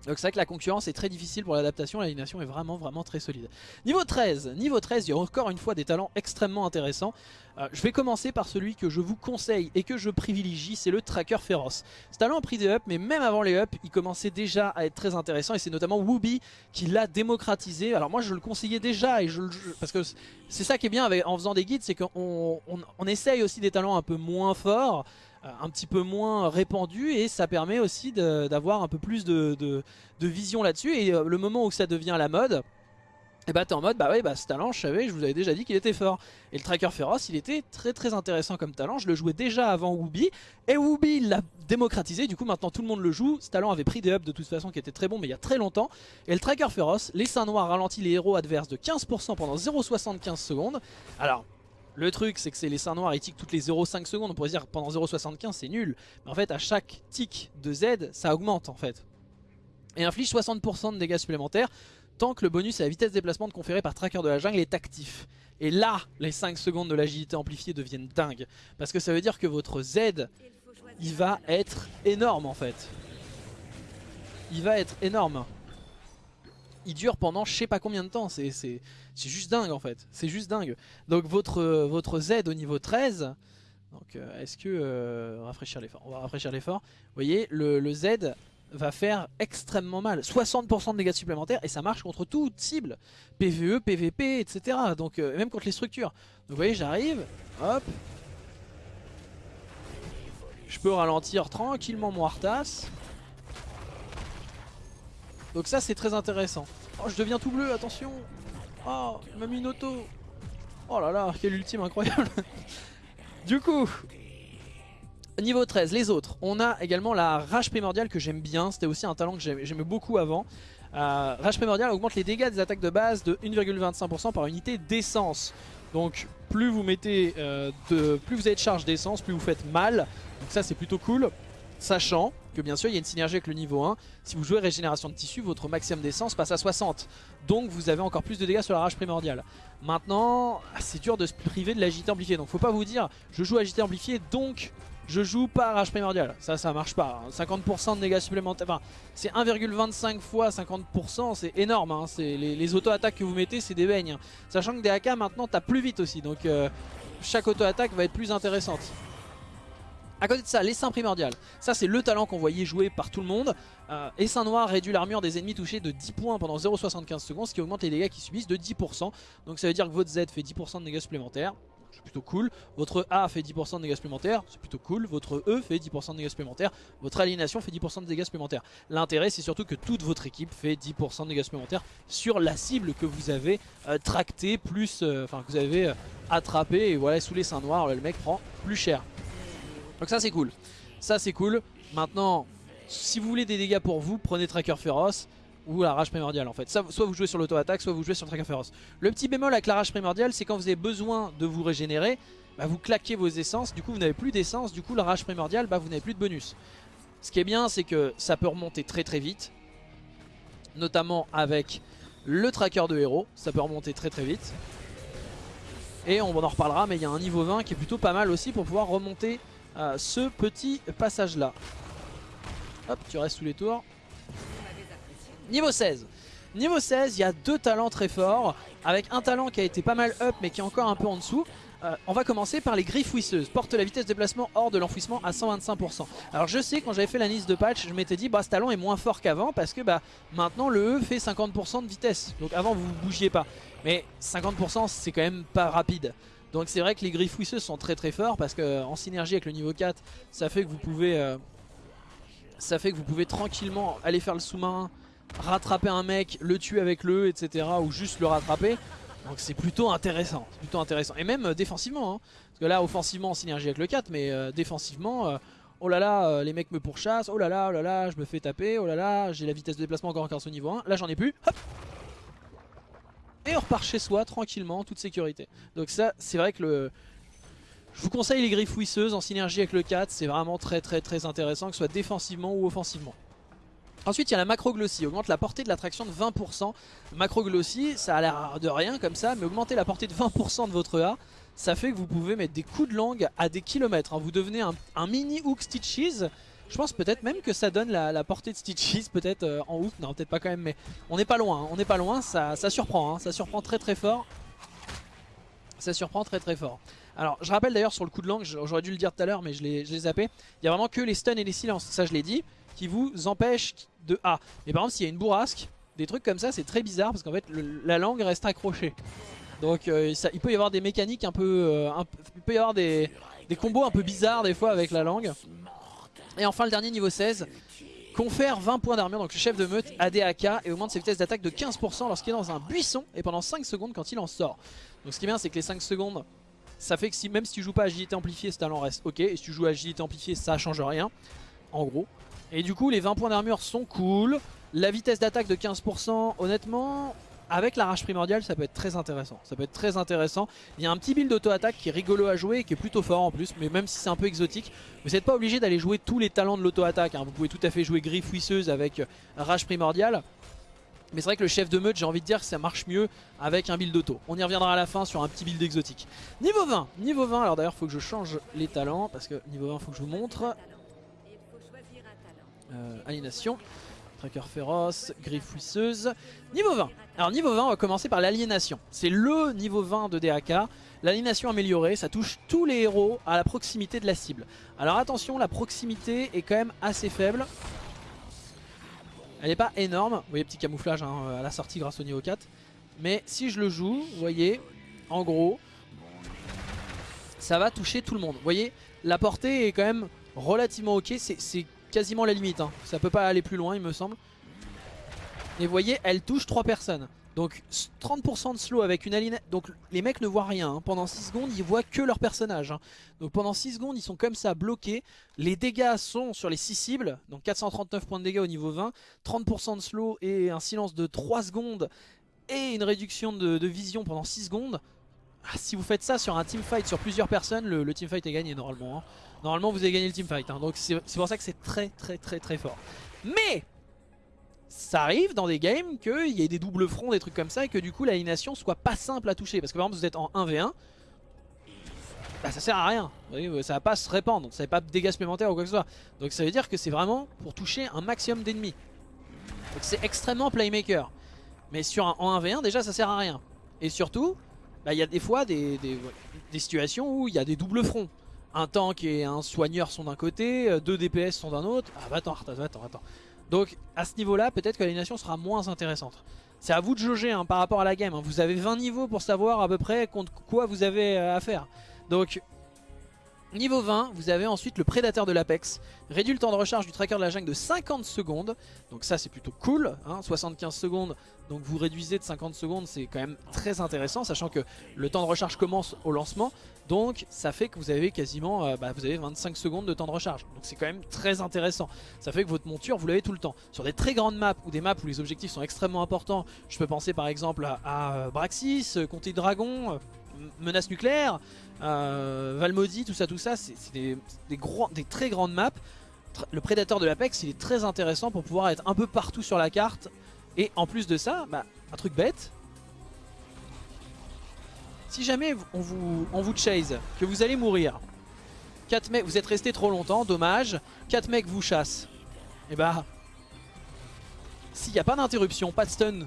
A: Donc c'est vrai que la concurrence est très difficile pour l'adaptation, l'alignation est vraiment vraiment très solide. Niveau 13, niveau 13, il y a encore une fois des talents extrêmement intéressants. Euh, je vais commencer par celui que je vous conseille et que je privilégie, c'est le Tracker Féroce. Ce talent a pris des ups, mais même avant les ups, il commençait déjà à être très intéressant et c'est notamment Wooby qui l'a démocratisé. Alors moi je le conseillais déjà, et je, parce que c'est ça qui est bien en faisant des guides, c'est qu'on on essaye aussi des talents un peu moins forts, un petit peu moins répandu et ça permet aussi d'avoir un peu plus de, vision là-dessus. Et euh, le moment où ça devient la mode et bah t'es en mode bah ouais bah ce talent je savais je vous avais déjà dit qu'il était fort. Et le tracker féroce il était très très intéressant comme talent je le jouais déjà avant Wooby et Wooby l'a démocratisé. Du coup maintenant tout le monde le joue. Ce talent avait pris des ups de toute façon qui était très bon mais il y a très longtemps. Et le tracker féroce les seins noirs ralentit les héros adverses de 15% pendant 0,75 secondes. Alors le truc, c'est que c'est les seins noirs, ils tiquent toutes les 0,5 secondes. On pourrait dire pendant 0,75, c'est nul. Mais en fait, à chaque tic de Z, ça augmente en fait. Et inflige 60% de dégâts supplémentaires tant que le bonus à la vitesse de déplacement conféré par Tracker de la jungle est actif. Et là, les 5 secondes de l'agilité amplifiée deviennent dingues. Parce que ça veut dire que votre Z, il va être énorme en fait. Il va être énorme il dure pendant je sais pas combien de temps. C'est juste dingue en fait. C'est juste dingue. Donc votre, votre Z au niveau 13, donc euh, est-ce que... Euh, rafraîchir l'effort. On va rafraîchir l'effort. Vous voyez, le, le, Z va faire extrêmement mal. 60% de dégâts supplémentaires et ça marche contre toute cible. PVE, PVP, etc. Donc euh, même contre les structures. Donc vous voyez, j'arrive, hop. Je peux ralentir tranquillement mon Arthas. Donc ça c'est très intéressant. Oh je deviens tout bleu, attention Oh, il m'a mis une auto Oh là là, quel ultime incroyable Du coup, niveau 13, les autres. On a également la rage primordiale que j'aime bien. C'était aussi un talent que j'aimais beaucoup avant. Euh, rage primordiale augmente les dégâts des attaques de base de 1,25% par unité d'essence. Donc plus vous mettez euh, de, plus vous avez de charge d'essence, plus vous faites mal. Donc ça c'est plutôt cool. Sachant que bien sûr il y a une synergie avec le niveau 1. Si vous jouez régénération de tissu, votre maximum d'essence passe à 60. Donc vous avez encore plus de dégâts sur la rage primordiale. Maintenant, c'est dur de se priver de l'agité amplifié. Donc faut pas vous dire, je joue agité amplifié, donc je joue pas rage primordiale. Ça, ça marche pas. 50% hein. de dégâts supplémentaires. Enfin, c'est 1,25 fois 50%, c'est énorme. Hein. Les, auto-attaques que vous mettez, c'est des beignes. Sachant que des AK maintenant tapent plus vite aussi. Donc euh, chaque auto-attaque va être plus intéressante. A côté de ça, l'essaim primordial. Ça, c'est le talent qu'on voyait jouer par tout le monde. Euh, essaim noir réduit l'armure des ennemis touchés de 10 points pendant 0,75 secondes, ce qui augmente les dégâts qu'ils subissent de 10%. Donc ça veut dire que votre Z fait 10% de dégâts supplémentaires. C'est plutôt cool. Votre A fait 10% de dégâts supplémentaires. C'est plutôt cool. Votre E fait 10% de dégâts supplémentaires. Votre aliénation fait 10% de dégâts supplémentaires. L'intérêt, c'est surtout que toute votre équipe fait 10% de dégâts supplémentaires sur la cible que vous avez euh, tractée, plus, euh, enfin, que vous avez attrapé. Et voilà, sous les seins noirs, le mec prend plus cher. Donc ça c'est cool. Ça c'est cool. Maintenant, si vous voulez des dégâts pour vous, prenez Tracker Féroce ou la rage primordiale en fait. soit vous jouez sur l'auto-attaque, soit vous jouez sur le Tracker Féroce. Le petit bémol avec la rage primordiale, c'est quand vous avez besoin de vous régénérer, bah, vous claquez vos essences, du coup vous n'avez plus d'essence, du coup la rage primordiale, bah, vous n'avez plus de bonus. Ce qui est bien, c'est que ça peut remonter très très vite, notamment avec le tracker de héros, ça peut remonter très très vite. Et on en reparlera, mais il y a un niveau 20 qui est plutôt pas mal aussi pour pouvoir remonter ce petit passage là. Hop, tu restes sous les tours. Niveau 16. Niveau 16, il y a deux talents très forts, avec un talent qui a été pas mal up mais qui est encore un peu en dessous. Euh, on va commencer par les griffes wisseuses. Porte la vitesse de déplacement hors de l'enfouissement à 125%. Alors je sais, quand j'avais fait la liste de patch, je m'étais dit, bah ce talent est moins fort qu'avant parce que bah maintenant le E fait 50% de vitesse. Donc avant vous ne bougiez pas. Mais 50% c'est quand même pas rapide. Donc c'est vrai que les griffes fouisseuses sont très très forts parce que en synergie avec le niveau 4, ça fait que vous pouvez, euh, ça fait que vous pouvez tranquillement aller faire le sous-marin, rattraper un mec, le tuer avec le, etc. ou juste le rattraper. Donc c'est plutôt intéressant, plutôt intéressant. Et même euh, défensivement, hein. parce que là offensivement en synergie avec le 4, mais euh, défensivement, oh là là, les mecs me pourchassent, oh là là, oh là là, je me fais taper, oh là là, j'ai la vitesse de déplacement encore en au niveau 1, là j'en ai plus, hop Et on repart chez soi tranquillement, toute sécurité. Donc ça, c'est vrai que le... Je vous conseille les griffes fouisseuses en synergie avec le 4, c'est vraiment très très très intéressant, que ce soit défensivement ou offensivement. Ensuite, il y a la macroglossie, augmente la portée de l'attraction de 20%. Macroglossie, ça a l'air de rien comme ça, mais augmenter la portée de 20% de votre A, ça fait que vous pouvez mettre des coups de langue à des kilomètres. Hein. Vous devenez un, mini hook Stitches. Je pense peut-être même que ça donne la, portée de Stitches, peut-être euh, en hook. Non, peut-être pas quand même, mais on n'est pas loin. Hein. On n'est pas loin, ça, surprend. Hein. Ça surprend très très fort. Ça surprend très très fort. Alors, je rappelle d'ailleurs sur le coup de langue, j'aurais dû le dire tout à l'heure, mais je l'ai zappé. Il y a vraiment que les stuns et les silences, ça je l'ai dit, qui vous empêchent de A. Mais par exemple s'il y a une bourrasque, des trucs comme ça c'est très bizarre parce qu'en fait la langue reste accrochée. Donc euh, il peut y avoir des mécaniques un peu... Euh, il peut y avoir des, combos un peu bizarres des fois avec la langue. Et enfin le dernier niveau 16, confère 20 points d'armure, donc le chef de meute ADAK et augmente ses vitesses d'attaque de 15% lorsqu'il est dans un buisson et pendant 5 secondes quand il en sort. Donc ce qui est bien c'est que les 5 secondes, ça fait que si, même si tu joues pas agilité amplifiée, ce talent reste ok. Et si tu joues agilité amplifiée, ça change rien, en gros. Et du coup les 20 points d'armure sont cool. La vitesse d'attaque de 15% honnêtement avec la rage primordiale ça peut être très intéressant. Il y a un petit build d'auto-attaque qui est rigolo à jouer et qui est plutôt fort en plus. Mais même si c'est un peu exotique, vous n'êtes pas obligé d'aller jouer tous les talents de l'auto-attaque. Hein. Vous pouvez tout à fait jouer griffe fouisseuse avec rage primordiale. Mais c'est vrai que le chef de meute, j'ai envie de dire que ça marche mieux avec un build auto. On y reviendra à la fin sur un petit build exotique. Niveau 20, niveau 20, alors d'ailleurs il faut que je change les talents parce que niveau 20 il faut que je vous montre. Euh. Tracker féroce, griffe fouisseuse. Niveau 20. Alors niveau 20, on va commencer par l'aliénation. C'est le niveau 20 de DAK. L'aliénation améliorée, ça touche tous les héros à la proximité de la cible. Alors attention, la proximité est quand même assez faible. Elle n'est pas énorme. Vous voyez, petit camouflage hein, à la sortie grâce au niveau 4. Mais si je le joue, vous voyez, en gros, ça va toucher tout le monde. Vous voyez, la portée est quand même relativement ok. C'est quasiment la limite. Hein. Ça peut pas aller plus loin, il me semble. Et vous voyez, elle touche 3 personnes. Donc 30% de slow avec une aline. Donc les mecs ne voient rien. Hein. Pendant 6 secondes, ils voient que leur personnage. Hein. Donc pendant 6 secondes, ils sont comme ça bloqués. Les dégâts sont sur les 6 cibles. Donc 439 points de dégâts au niveau 20. 30% de slow et un silence de 3 secondes. Et une réduction de, vision pendant 6 secondes. Ah, si vous faites ça sur un teamfight sur plusieurs personnes, le, le teamfight est gagné normalement. Normalement vous avez gagné le teamfight, hein. donc c'est pour ça que c'est très très très très fort. Mais ça arrive dans des games qu'il y ait des doubles fronts, des trucs comme ça, et que du coup l'alignation soit pas simple à toucher. Parce que par exemple vous êtes en 1v1, bah ça sert à rien, ça va pas se répandre, ça va pas de dégâts supplémentaires ou quoi que ce soit. Donc ça veut dire que c'est vraiment pour toucher un maximum d'ennemis. Donc c'est extrêmement playmaker. Mais sur un, en 1v1 déjà ça sert à rien. Et surtout, bah, il y a des fois des, des situations où il y a des doubles fronts un tank et un soigneur sont d'un côté, euh, deux DPS sont d'un autre. Ah bah attends, attends, attends, attends. Donc à ce niveau là, peut-être que l'alignation sera moins intéressante. C'est à vous de jauger hein, par rapport à la game. Hein. Vous avez 20 niveaux pour savoir à peu près contre quoi vous avez euh, à faire. Donc Niveau 20, vous avez ensuite le prédateur de l'Apex. Réduit le temps de recharge du tracker de la jungle de 50 secondes. Donc ça c'est plutôt cool. 75 hein. secondes, donc vous réduisez de 50 secondes, c'est quand même très intéressant. Sachant que le temps de recharge commence au lancement. Donc ça fait que vous avez quasiment euh, bah, vous avez 25 secondes de temps de recharge. Donc c'est quand même très intéressant. Ça fait que votre monture vous l'avez tout le temps. Sur des très grandes maps ou des maps où les objectifs sont extrêmement importants. Je peux penser par exemple à, euh, Braxis, euh, Comté Dragon, Menace Nucléaire. Valmodi, tout ça, tout ça, c'est des, des, très grandes maps. Le prédateur de l'Apex, il est très intéressant pour pouvoir être un peu partout sur la carte. Et en plus de ça, bah, un truc bête. Si jamais on vous, on chase, que vous allez mourir, 4 mecs, vous êtes resté trop longtemps, dommage, 4 mecs vous chassent. Et bah, s'il n'y a pas d'interruption, pas de stun,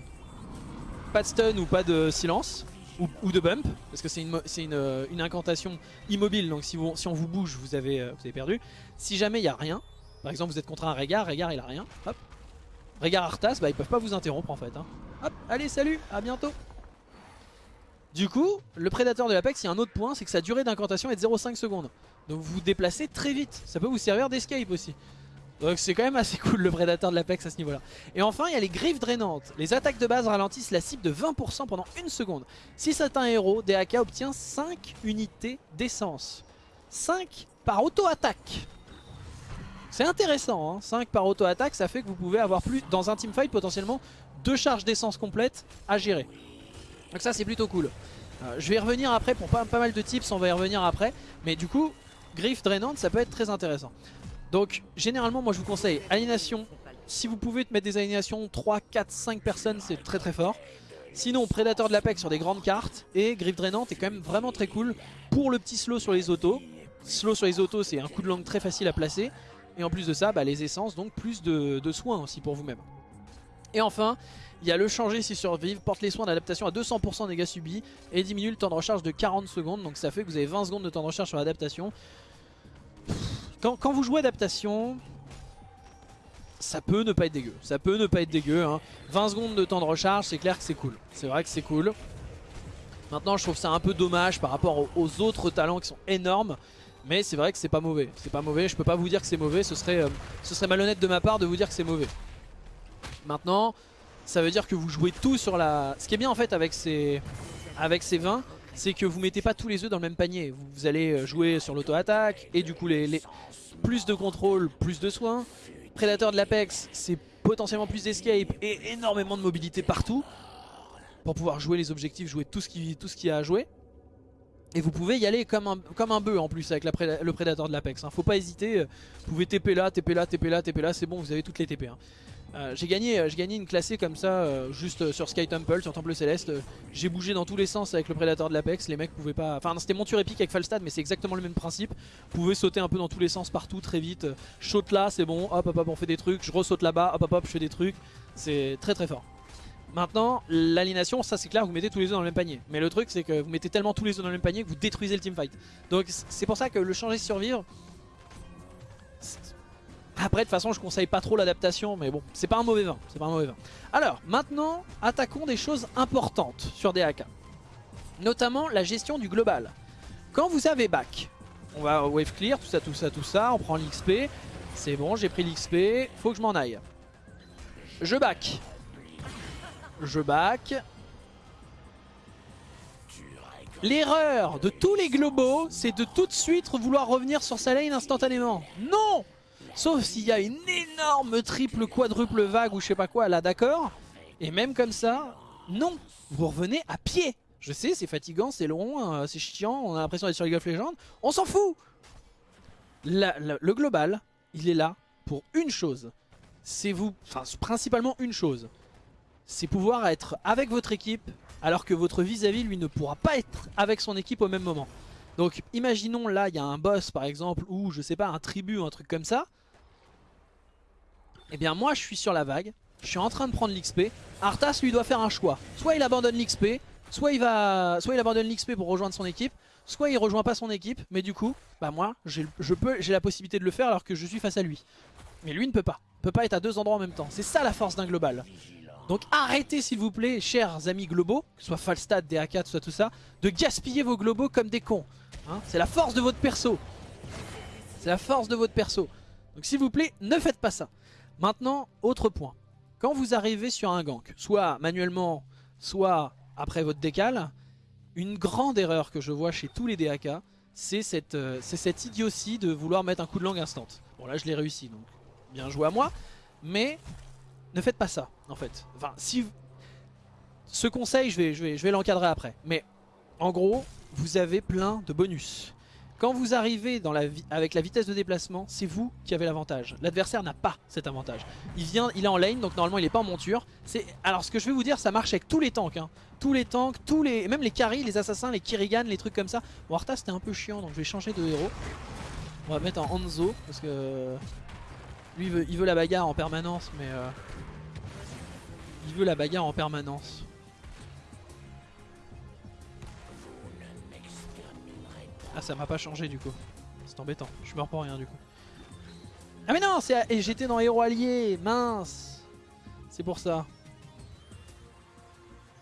A: pas de stun ou pas de silence, ou, de bump, parce que c'est une, euh, incantation immobile, donc si, on vous bouge, vous avez, euh, perdu. Si jamais il n'y a rien, par exemple vous êtes contre un Régard, Régard il a rien, hop. Régard Arthas, bah ils peuvent pas vous interrompre en fait. Hein. Hop, allez salut, à bientôt Du coup, le prédateur de l'Apex, il y a un autre point, c'est que sa durée d'incantation est de 0,5 secondes. Donc vous vous déplacez très vite. Ça peut vous servir d'escape aussi. Donc c'est quand même assez cool le prédateur de l'Apex à ce niveau là. Et enfin il y a les griffes drainantes. Les attaques de base ralentissent la cible de 20% pendant une seconde. Si c'est un héros, DAK obtient 5 unités d'essence. 5 par auto-attaque. C'est intéressant, hein 5 par auto-attaque, ça fait que vous pouvez avoir plus, dans un teamfight potentiellement, deux charges d'essence complètes à gérer. Donc ça c'est plutôt cool. Euh, je vais y revenir après pour pas, mal de tips, on va y revenir après. Mais du coup, griffe drainante, ça peut être très intéressant. Donc généralement moi je vous conseille aliénation. Si vous pouvez te mettre des aliénations 3, 4, 5 personnes c'est très très fort. Sinon prédateur de l'Apex sur des grandes cartes et griffe drainante est quand même vraiment très cool pour le petit slow sur les autos. Slow sur les autos c'est un coup de langue très facile à placer. Et en plus de ça bah, les essences donc plus de soins aussi pour vous-même. Et enfin il y a le changer si survivre, porte les soins d'adaptation à 200% dégâts subis et diminue le temps de recharge de 40 secondes. Donc ça fait que vous avez 20 secondes de temps de recharge sur l'adaptation. Quand, vous jouez adaptation, ça peut ne pas être dégueu. Ça peut ne pas être dégueu. 20 hein. secondes de temps de recharge, c'est clair que c'est cool. C'est vrai que c'est cool. Maintenant, je trouve ça un peu dommage par rapport aux autres talents qui sont énormes. Mais c'est vrai que c'est pas mauvais. C'est pas mauvais. Je peux pas vous dire que c'est mauvais. Ce serait, euh, ce serait malhonnête de ma part de vous dire que c'est mauvais. Maintenant, ça veut dire que vous jouez tout sur la... Ce qui est bien en fait avec ces, avec ces 20, c'est que vous mettez pas tous les œufs dans le même panier. Vous, allez euh, jouer sur l'auto-attaque et du coup les, plus de contrôle, plus de soins. Prédateur de l'Apex, c'est potentiellement plus d'escape et énormément de mobilité partout pour pouvoir jouer les objectifs, jouer tout ce qu'il y a à jouer. Et vous pouvez y aller comme un, comme un bœuf en plus avec le prédateur de l'Apex. Hein. Faut pas hésiter, vous pouvez TP là, TP là, TP là, TP là, c'est bon, vous avez toutes les TP. Hein. Euh, j'ai gagné, euh, gagné une classée comme ça, euh, juste sur Sky Temple, sur Temple Céleste. j'ai bougé dans tous les sens avec le prédateur de l'Apex. Les mecs pouvaient pas. Enfin, c'était monture épique avec Falstad, mais c'est exactement le même principe. Vous pouvez sauter un peu dans tous les sens partout très vite. Saute là, c'est bon. Hop, hop, hop, on fait des trucs. Je ressaute là-bas. Hop, hop, hop, je fais des trucs. C'est très très fort. Maintenant, l'aliénation, ça c'est clair, vous mettez tous les œufs dans le même panier. Mais le truc, c'est que vous mettez tellement tous les œufs dans le même panier que vous détruisez le teamfight. Donc c'est pour ça que le changer survivre, après, de toute façon, je conseille pas trop l'adaptation, mais bon, c'est pas un mauvais vin. C'est pas un mauvais vin. Alors, maintenant, attaquons des choses importantes sur DAK. Notamment la gestion du global. Quand vous avez back, on va wave clear, tout ça, tout ça, tout ça, on prend l'XP. C'est bon, j'ai pris l'XP, faut que je m'en aille. Je back. Je back. L'erreur de tous les globaux, c'est de tout de suite vouloir revenir sur sa lane instantanément. Non Sauf s'il y a une énorme triple quadruple vague ou je sais pas quoi là d'accord. Et même comme ça, non, vous revenez à pied. Je sais, c'est fatigant, c'est long, euh, c'est chiant, on a l'impression d'être sur League of Legends. On s'en fout Le global, il est là pour une chose. C'est vous, enfin principalement une chose. C'est pouvoir être avec votre équipe alors que votre vis-à-vis lui ne pourra pas être avec son équipe au même moment. Donc imaginons là il y a un boss par exemple ou je sais pas un tribut ou un truc comme ça. Eh bien moi je suis sur la vague, je suis en train de prendre l'XP. Arthas lui doit faire un choix. Soit il abandonne l'XP, soit il va, soit il abandonne l'XP pour rejoindre son équipe, soit il rejoint pas son équipe. Mais du coup, bah moi, je peux, j'ai la possibilité de le faire alors que je suis face à lui. Mais lui ne peut pas, peut pas être à deux endroits en même temps. C'est ça la force d'un global. Donc arrêtez s'il vous plaît, chers amis globaux, que ce soit Falstad, DA4, soit tout ça, de gaspiller vos globaux comme des cons. Hein. C'est la force de votre perso. C'est la force de votre perso. Donc s'il vous plaît, ne faites pas ça. Maintenant, autre point. Quand vous arrivez sur un gank, soit manuellement, soit après votre décal, une grande erreur que je vois chez tous les DAK, c'est cette, euh, idiotie de vouloir mettre un coup de langue instant. Bon là je l'ai réussi, donc bien joué à moi. Mais ne faites pas ça, en fait. Enfin, si... Ce conseil, je vais l'encadrer après. Mais en gros, vous avez plein de bonus. Quand vous arrivez avec la vitesse de déplacement, c'est vous qui avez l'avantage. L'adversaire n'a pas cet avantage. Il vient, il est en lane, donc normalement il n'est pas en monture. Alors ce que je vais vous dire, ça marche avec tous les tanks. Hein. Tous les tanks, tous les, même les carries, les assassins, les Kirigan, les trucs comme ça. Bon, Arthas c'était un peu chiant, donc je vais changer de héros. On va mettre en Hanzo, parce que lui il veut, il veut la bagarre en permanence, mais... Euh, il veut la bagarre en permanence. Ah ça m'a pas changé du coup. C'est embêtant, je meurs pour rien du coup. Ah mais non, et j'étais dans héros allié, mince. C'est pour ça.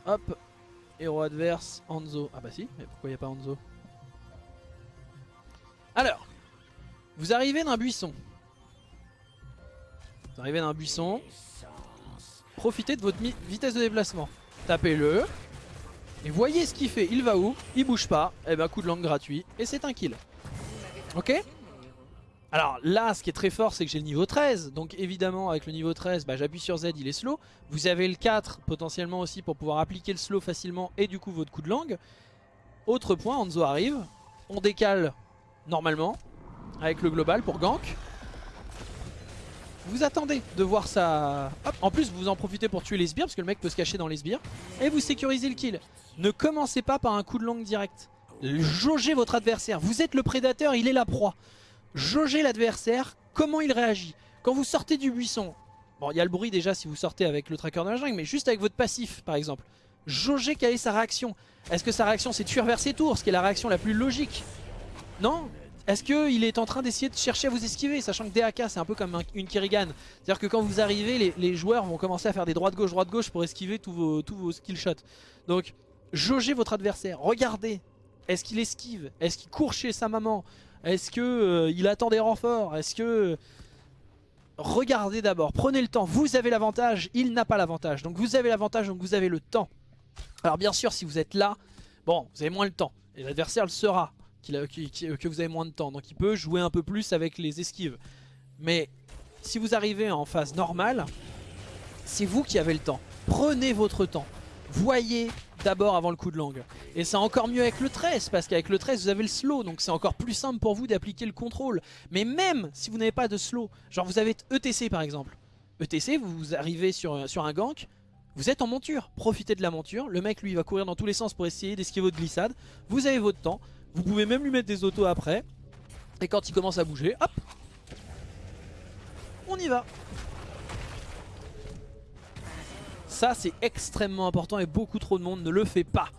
A: Hop. Héros adverse, Hanzo. Ah bah si, mais pourquoi il a pas Hanzo Alors, vous arrivez d'un buisson. Vous arrivez d'un buisson. Profitez de votre vitesse de déplacement. Tapez-le. Et voyez ce qu'il fait. Il va où? Il bouge pas. Et eh ben coup de langue gratuit. Et c'est un kill. Ok? Alors là, ce qui est très fort, c'est que j'ai le niveau 13. Donc évidemment, avec le niveau 13, bah, j'appuie sur Z, il est slow. Vous avez le 4 potentiellement aussi pour pouvoir appliquer le slow facilement et du coup votre coup de langue. Autre point, Hanzo arrive. On décale normalement avec le global pour gank. Vous attendez de voir ça. En plus, vous en profitez pour tuer les sbires parce que le mec peut se cacher dans les sbires. Et vous sécurisez le kill. Ne commencez pas par un coup de langue direct. Jaugez votre adversaire. Vous êtes le prédateur, il est la proie jaugez l'adversaire, comment il réagit. Quand vous sortez du buisson, bon il y a le bruit déjà si vous sortez avec le tracker de la jungle, mais juste avec votre passif par exemple, jaugez quelle est sa réaction. Est-ce que sa réaction c'est fuir vers ses tours, ce qui est la réaction la plus logique? Non? Est-ce qu'il est en train d'essayer de chercher à vous esquiver, sachant que DAK c'est un peu comme une Kerrigan? C'est-à-dire que quand vous arrivez, les, joueurs vont commencer à faire des droites-gauche, droite-gauche pour esquiver tous vos, tous. Donc jaugez votre adversaire, regardez. Est-ce qu'il esquive? Est-ce qu'il court chez sa maman? Est-ce que euh, attend des renforts? Est-ce que... Regardez d'abord, prenez le temps. Vous avez l'avantage, il n'a pas l'avantage. Donc vous avez l'avantage, donc vous avez le temps. Alors bien sûr, si vous êtes là, bon, vous avez moins le temps. Et l'adversaire le que vous avez moins de temps. Donc il peut jouer un peu plus avec les esquives. Mais si vous arrivez en phase normale, c'est vous qui avez le temps. Prenez votre temps. Voyez d'abord avant le coup de langue. Et c'est encore mieux avec le 13, parce qu'avec le 13 vous avez le slow, donc c'est encore plus simple pour vous d'appliquer le contrôle. Mais même si vous n'avez pas de slow, genre vous avez ETC par exemple. ETC, vous arrivez sur, sur un gank, vous êtes en monture, profitez de la monture, le mec lui va courir dans tous les sens pour essayer d'esquiver votre glissade, vous avez votre temps, vous pouvez même lui mettre des autos après, et quand il commence à bouger, hop, on y va Ça c'est extrêmement important et beaucoup trop de monde ne le fait pas.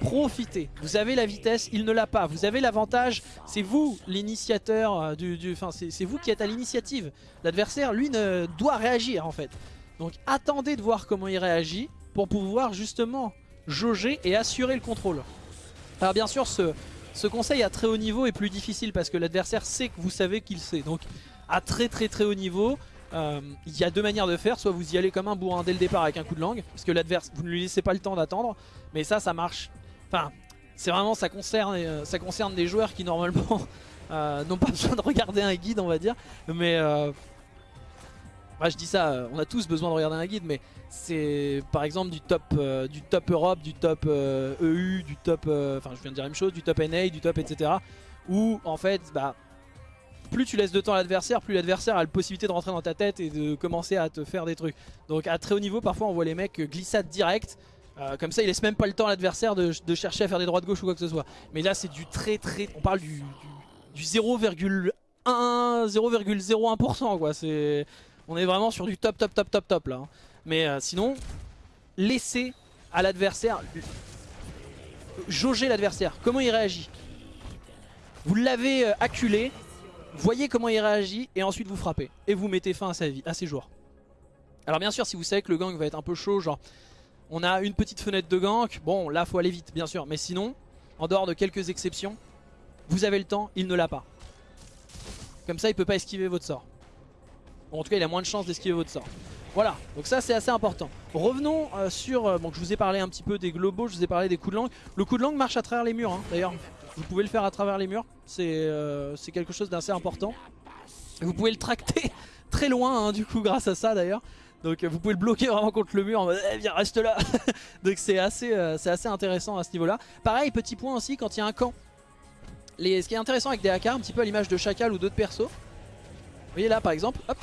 A: Profitez, vous avez la vitesse, il ne l'a pas. Vous avez l'avantage, c'est vous l'initiateur euh, du, Enfin c'est vous qui êtes à l'initiative. L'adversaire lui ne doit réagir en fait. Donc attendez de voir comment il réagit pour pouvoir justement jauger et assurer le contrôle. Alors bien sûr ce, ce conseil à très haut niveau est plus difficile parce que l'adversaire sait que vous savez qu'il sait. Donc à très très très haut niveau, euh, il y a deux manières de faire, soit vous y allez comme un bourrin dès le départ avec un coup de langue, parce que l'adversaire, vous ne lui laissez pas le temps d'attendre, mais ça, ça marche. Enfin, c'est vraiment, ça concerne, euh, ça concerne des joueurs qui normalement euh, n'ont pas besoin de regarder un guide, on va dire, mais... je dis ça, on a tous besoin de regarder un guide, mais c'est par exemple du top, du top Europe, du top EU, e du top, enfin je viens de dire la même chose, du top NA, du top etc. Où en fait, bah, plus tu laisses de temps à l'adversaire, plus l'adversaire a la possibilité de rentrer dans ta tête et de commencer à te faire des trucs. Donc à très haut niveau, parfois on voit les mecs glissade direct. Euh, comme ça, il laisse même pas le temps à l'adversaire de, chercher à faire des droits de gauche ou quoi que ce soit. Mais là, c'est du très très... On parle du, du, 0,1, 0,01% quoi. C'est... On est vraiment sur du top top top top top là. Hein. Mais euh, sinon, laissez à l'adversaire jauger l'adversaire. Comment il réagit? Vous l'avez euh, acculé, voyez comment il réagit et ensuite vous frappez. Et vous mettez fin à, sa vie, à ses jours. Alors bien sûr si vous savez que le gank va être un peu chaud, genre on a une petite fenêtre de gank, bon là faut aller vite bien sûr. Mais sinon, en dehors de quelques exceptions, vous avez le temps, il ne l'a pas. Comme ça il peut pas esquiver votre sort. En tout cas il a moins de chances d'esquiver votre sort. Voilà, donc ça c'est assez important. Revenons euh, sur, euh, bon je vous ai parlé un petit peu des globaux, je vous ai parlé des coups de langue. Le coup de langue marche à travers les murs, hein. d'ailleurs vous pouvez le faire à travers les murs, c'est euh, quelque chose d'assez important. Vous pouvez le tracter très loin hein, du coup grâce à ça d'ailleurs. Donc vous pouvez le bloquer vraiment contre le mur en mode eh, viens reste là Donc c'est assez, assez intéressant à ce niveau là Pareil petit point aussi quand il y a un camp les, Ce qui est intéressant avec des AK un petit peu à l'image de Chacal ou d'autres persos Vous voyez là par exemple hop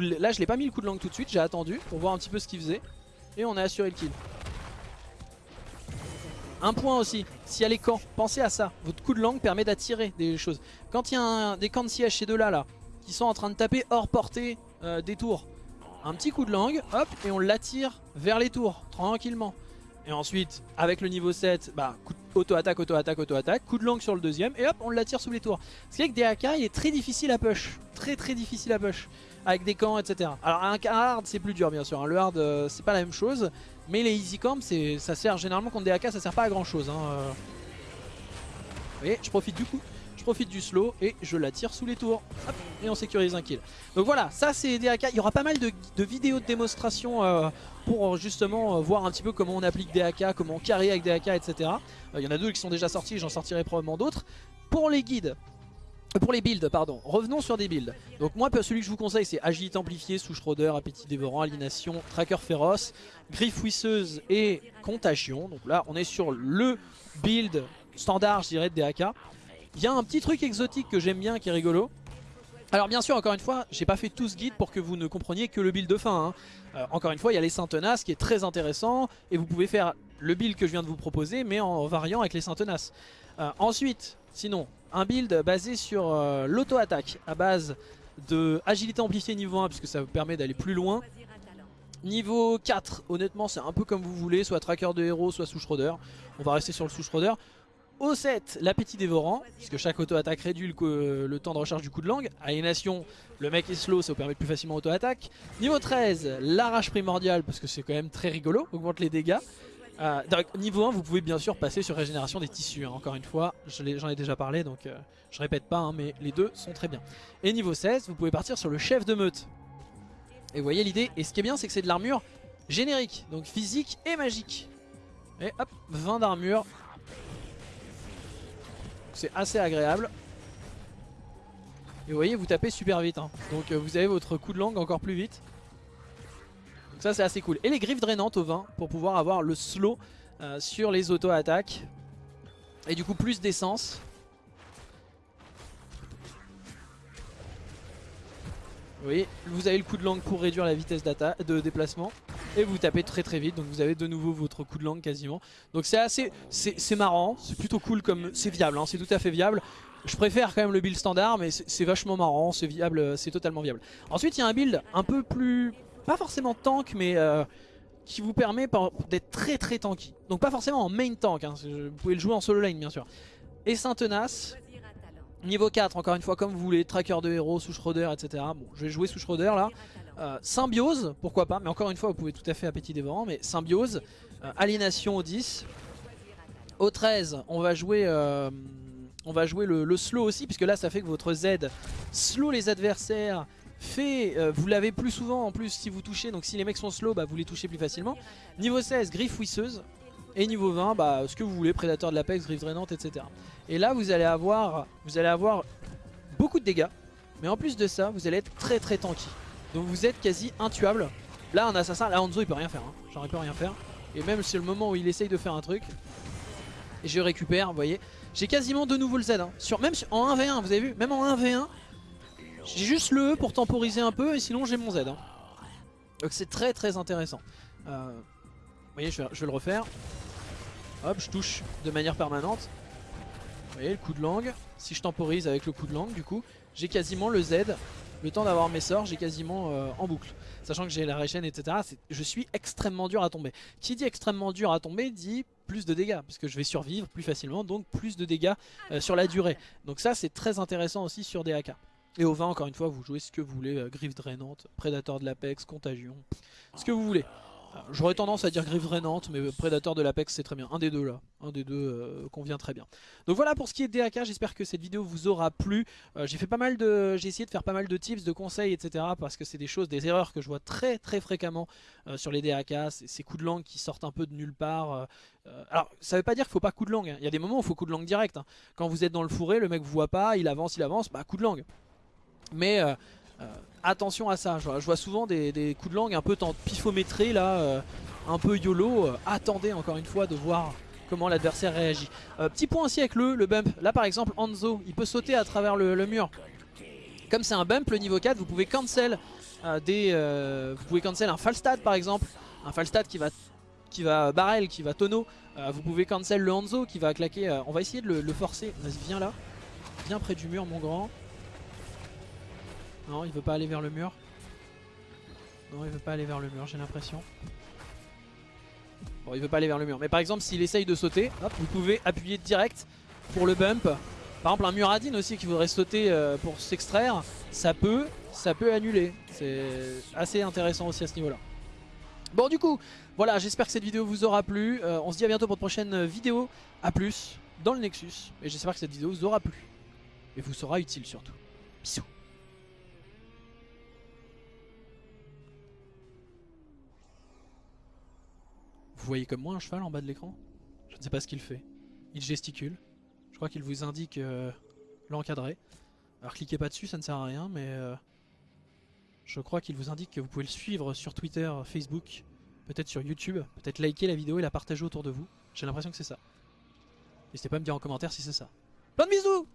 A: là je l'ai pas mis le coup de langue tout de suite, j'ai attendu pour voir un petit peu ce qu'il faisait. Et on a assuré le kill. Un point aussi, s'il y a les camps, pensez à ça. Votre coup de langue permet d'attirer des choses. Quand il y a des camps de siège chez deux là, là, qui sont en train de taper hors portée euh, des tours, un petit coup de langue, hop, et on l'attire vers les tours, tranquillement. Et ensuite, avec le niveau 7, bah, auto-attaque, auto-attaque, auto-attaque, coup de langue sur le deuxième, et hop, on l'attire sous les tours. Ce qui est que DAK, il est très difficile à push. Très très difficile à push. Avec des camps, etc. Alors un hard, c'est plus dur, bien sûr. Hein. Le hard, euh, c'est pas la même chose. Mais les easy camps, ça sert généralement contre DAK, ça sert pas à grand chose. Hein. Euh. Vous voyez, je profite du coup profite du slow et je la tire sous les tours. et on sécurise un kill. Donc voilà, ça c'est DAK. Il y aura pas mal de, vidéos de démonstration euh, pour justement euh, voir un petit peu comment on applique DAK, comment on carry avec DAK, etc. Euh, il y en a deux qui sont déjà sortis, j'en sortirai probablement d'autres. Pour les guides, pour les builds, pardon. Revenons sur des builds. Donc moi, celui que je vous conseille, c'est agilité amplifiée, souche appétit dévorant, aliénation, tracker féroce, griffe ouisseuse et contagion. Donc là, on est sur le build standard, je dirais, de DAK. Il y a un petit truc exotique que j'aime bien qui est rigolo. Alors bien sûr, encore une fois, j'ai pas fait tout ce guide pour que vous ne compreniez que le build de fin. Hein. Euh, encore une fois, il y a les Saint-Tenaces qui est très intéressant et vous pouvez faire le build que je viens de vous proposer mais en variant avec les Saint-Tenaces. Euh, ensuite, sinon, un build basé sur euh, l'auto-attaque à base de agilité amplifiée niveau 1 puisque ça vous permet d'aller plus loin. Niveau 4, honnêtement c'est un peu comme vous voulez, soit tracker de héros, soit sous On va rester sur le sous au 7, l'appétit dévorant, puisque chaque auto-attaque réduit le, temps de recharge du coup de langue. Aliénation, le mec est slow, ça vous permet de plus facilement auto-attaque. Niveau 13, l'arrache primordiale, parce que c'est quand même très rigolo, augmente les dégâts. Euh, niveau 1, vous pouvez bien sûr passer sur régénération des tissus, hein. encore une fois, j'en ai, déjà parlé, donc euh, je répète pas, hein, mais les deux sont très bien. Et niveau 16, vous pouvez partir sur le chef de meute. Et vous voyez l'idée, et ce qui est bien, c'est que c'est de l'armure générique, donc physique et magique. Et hop, 20 d'armure, c'est assez agréable. Et vous voyez, vous tapez super vite. Hein. Donc euh, vous avez votre coup de langue encore plus vite. Donc ça c'est assez cool. Et les griffes drainantes au vin pour pouvoir avoir le slow euh, sur les auto-attaques. Et du coup plus d'essence. Voyez, vous avez le coup de langue pour réduire la vitesse de déplacement. Et vous tapez très très vite, donc vous avez de nouveau votre coup de langue quasiment. Donc c'est assez, c'est marrant, c'est plutôt cool comme, c'est viable, hein, c'est tout à fait viable. Je préfère quand même le build standard, mais c'est vachement marrant, c'est viable, c'est totalement viable. Ensuite il y a un build un peu plus, pas forcément tank, mais... Euh, qui vous permet d'être très très tanky. Donc pas forcément en main tank, hein, vous pouvez le jouer en solo lane bien sûr. Et Saint-Tenace, Niveau 4, encore une fois, comme vous voulez, tracker de héros, sous Schroeder, etc. Bon, je vais jouer sous Schroeder là. Euh, symbiose, pourquoi pas, mais encore une fois, vous pouvez tout à fait appétit dévorant, mais Symbiose, euh, Aliénation au 10. Au 13, on va jouer, euh, on va jouer le, slow aussi, puisque là, ça fait que votre Z slow les adversaires, fait, vous l'avez plus souvent en plus si vous touchez, donc si les mecs sont slow, bah, vous les touchez plus facilement. Niveau 16, griffe ouisseuse. Et niveau 20, bah, ce que vous voulez, prédateur de l'apex, griffe drainante, etc. Et là, vous allez avoir, vous allez avoir beaucoup de dégâts. Mais en plus de ça, vous allez être très très tanky. Donc vous êtes quasi intuable. Là, un assassin, là, Hanzo, il peut rien faire. Hein. Genre, il rien faire. Et même c'est le moment où il essaye de faire un truc. Et je récupère, vous voyez. J'ai quasiment de nouveau le Z. Hein. Sur, même en 1v1, vous avez vu? Même en 1v1, j'ai juste le E pour temporiser un peu. Et sinon, j'ai mon Z. Hein. Donc c'est très très intéressant. Euh, vous voyez, je vais le refaire. Je touche de manière permanente. Vous voyez, le coup de langue. Si je temporise avec le coup de langue, du coup, j'ai quasiment le Z. Le temps d'avoir mes sorts, j'ai quasiment euh, en boucle. Sachant que j'ai la réchaine, etc. Je suis extrêmement dur à tomber. Qui dit extrêmement dur à tomber dit plus de dégâts. Parce que je vais survivre plus facilement, donc plus de dégâts euh, sur la durée. Donc ça, c'est très intéressant aussi sur des AK. Et au 20, encore une fois, vous jouez ce que vous voulez. Euh, griffe drainante, prédateur de l'Apex, contagion. Ce que vous voulez. J'aurais tendance à dire Griffe Drainante, mais Prédateur de l'Apex c'est très bien. Un des deux là, un des deux euh, convient très bien. Donc voilà pour ce qui est DAK, j'espère que cette vidéo vous aura plu. Euh, j'ai fait pas mal de, j'ai essayé de faire pas mal de tips, de conseils, etc. Parce que c'est des choses, des erreurs que je vois très très fréquemment euh, sur les DAK. Ces coups de langue qui sortent un peu de nulle part. alors ça veut pas dire qu'il faut pas coup de langue. Hein. Il y a des moments où il faut coup de langue direct. Hein. Quand vous êtes dans le fourré, le mec vous voit pas, il avance, il avance, bah coup de langue. Mais attention à ça, je vois, souvent des, coups de langue un peu pifométrés là, euh, un peu YOLO. Euh, attendez encore une fois de voir comment l'adversaire réagit. petit point aussi avec le, le bump. Là par exemple Hanzo, il peut sauter à travers le, mur. Comme c'est un bump, le niveau 4, vous pouvez cancel des, vous pouvez cancel un Falstad par exemple, un Falstad qui va qui va barrel, qui va tonneau. vous pouvez cancel le Hanzo qui va claquer. on va essayer de le, le forcer. Vas-y, viens là, viens près du mur, mon grand. Non, il veut pas aller vers le mur. Non, il veut pas aller vers le mur, j'ai l'impression. Bon, il veut pas aller vers le mur. Mais par exemple, s'il essaye de sauter, vous pouvez appuyer direct pour le bump. Par exemple, un Muradin aussi qui voudrait sauter euh, pour s'extraire, ça peut, ça peut annuler. C'est assez intéressant aussi à ce niveau-là. Bon, du coup, voilà, j'espère que cette vidéo vous aura plu. Euh, on se dit à bientôt pour de prochaines vidéos. A plus dans le Nexus. Et j'espère que cette vidéo vous aura plu. Et vous sera utile surtout. Bisous. Vous voyez comme moi un cheval en bas de l'écran? Je ne sais pas ce qu'il fait. Il gesticule. Je crois qu'il vous indique euh, l'encadrer. Alors cliquez pas dessus, ça ne sert à rien, mais euh, je crois qu'il vous indique que vous pouvez le suivre sur Twitter, Facebook, peut-être sur YouTube, peut-être liker la vidéo et la partager autour de vous. J'ai l'impression que c'est ça. N'hésitez pas à me dire en commentaire si c'est ça. Plein de bisous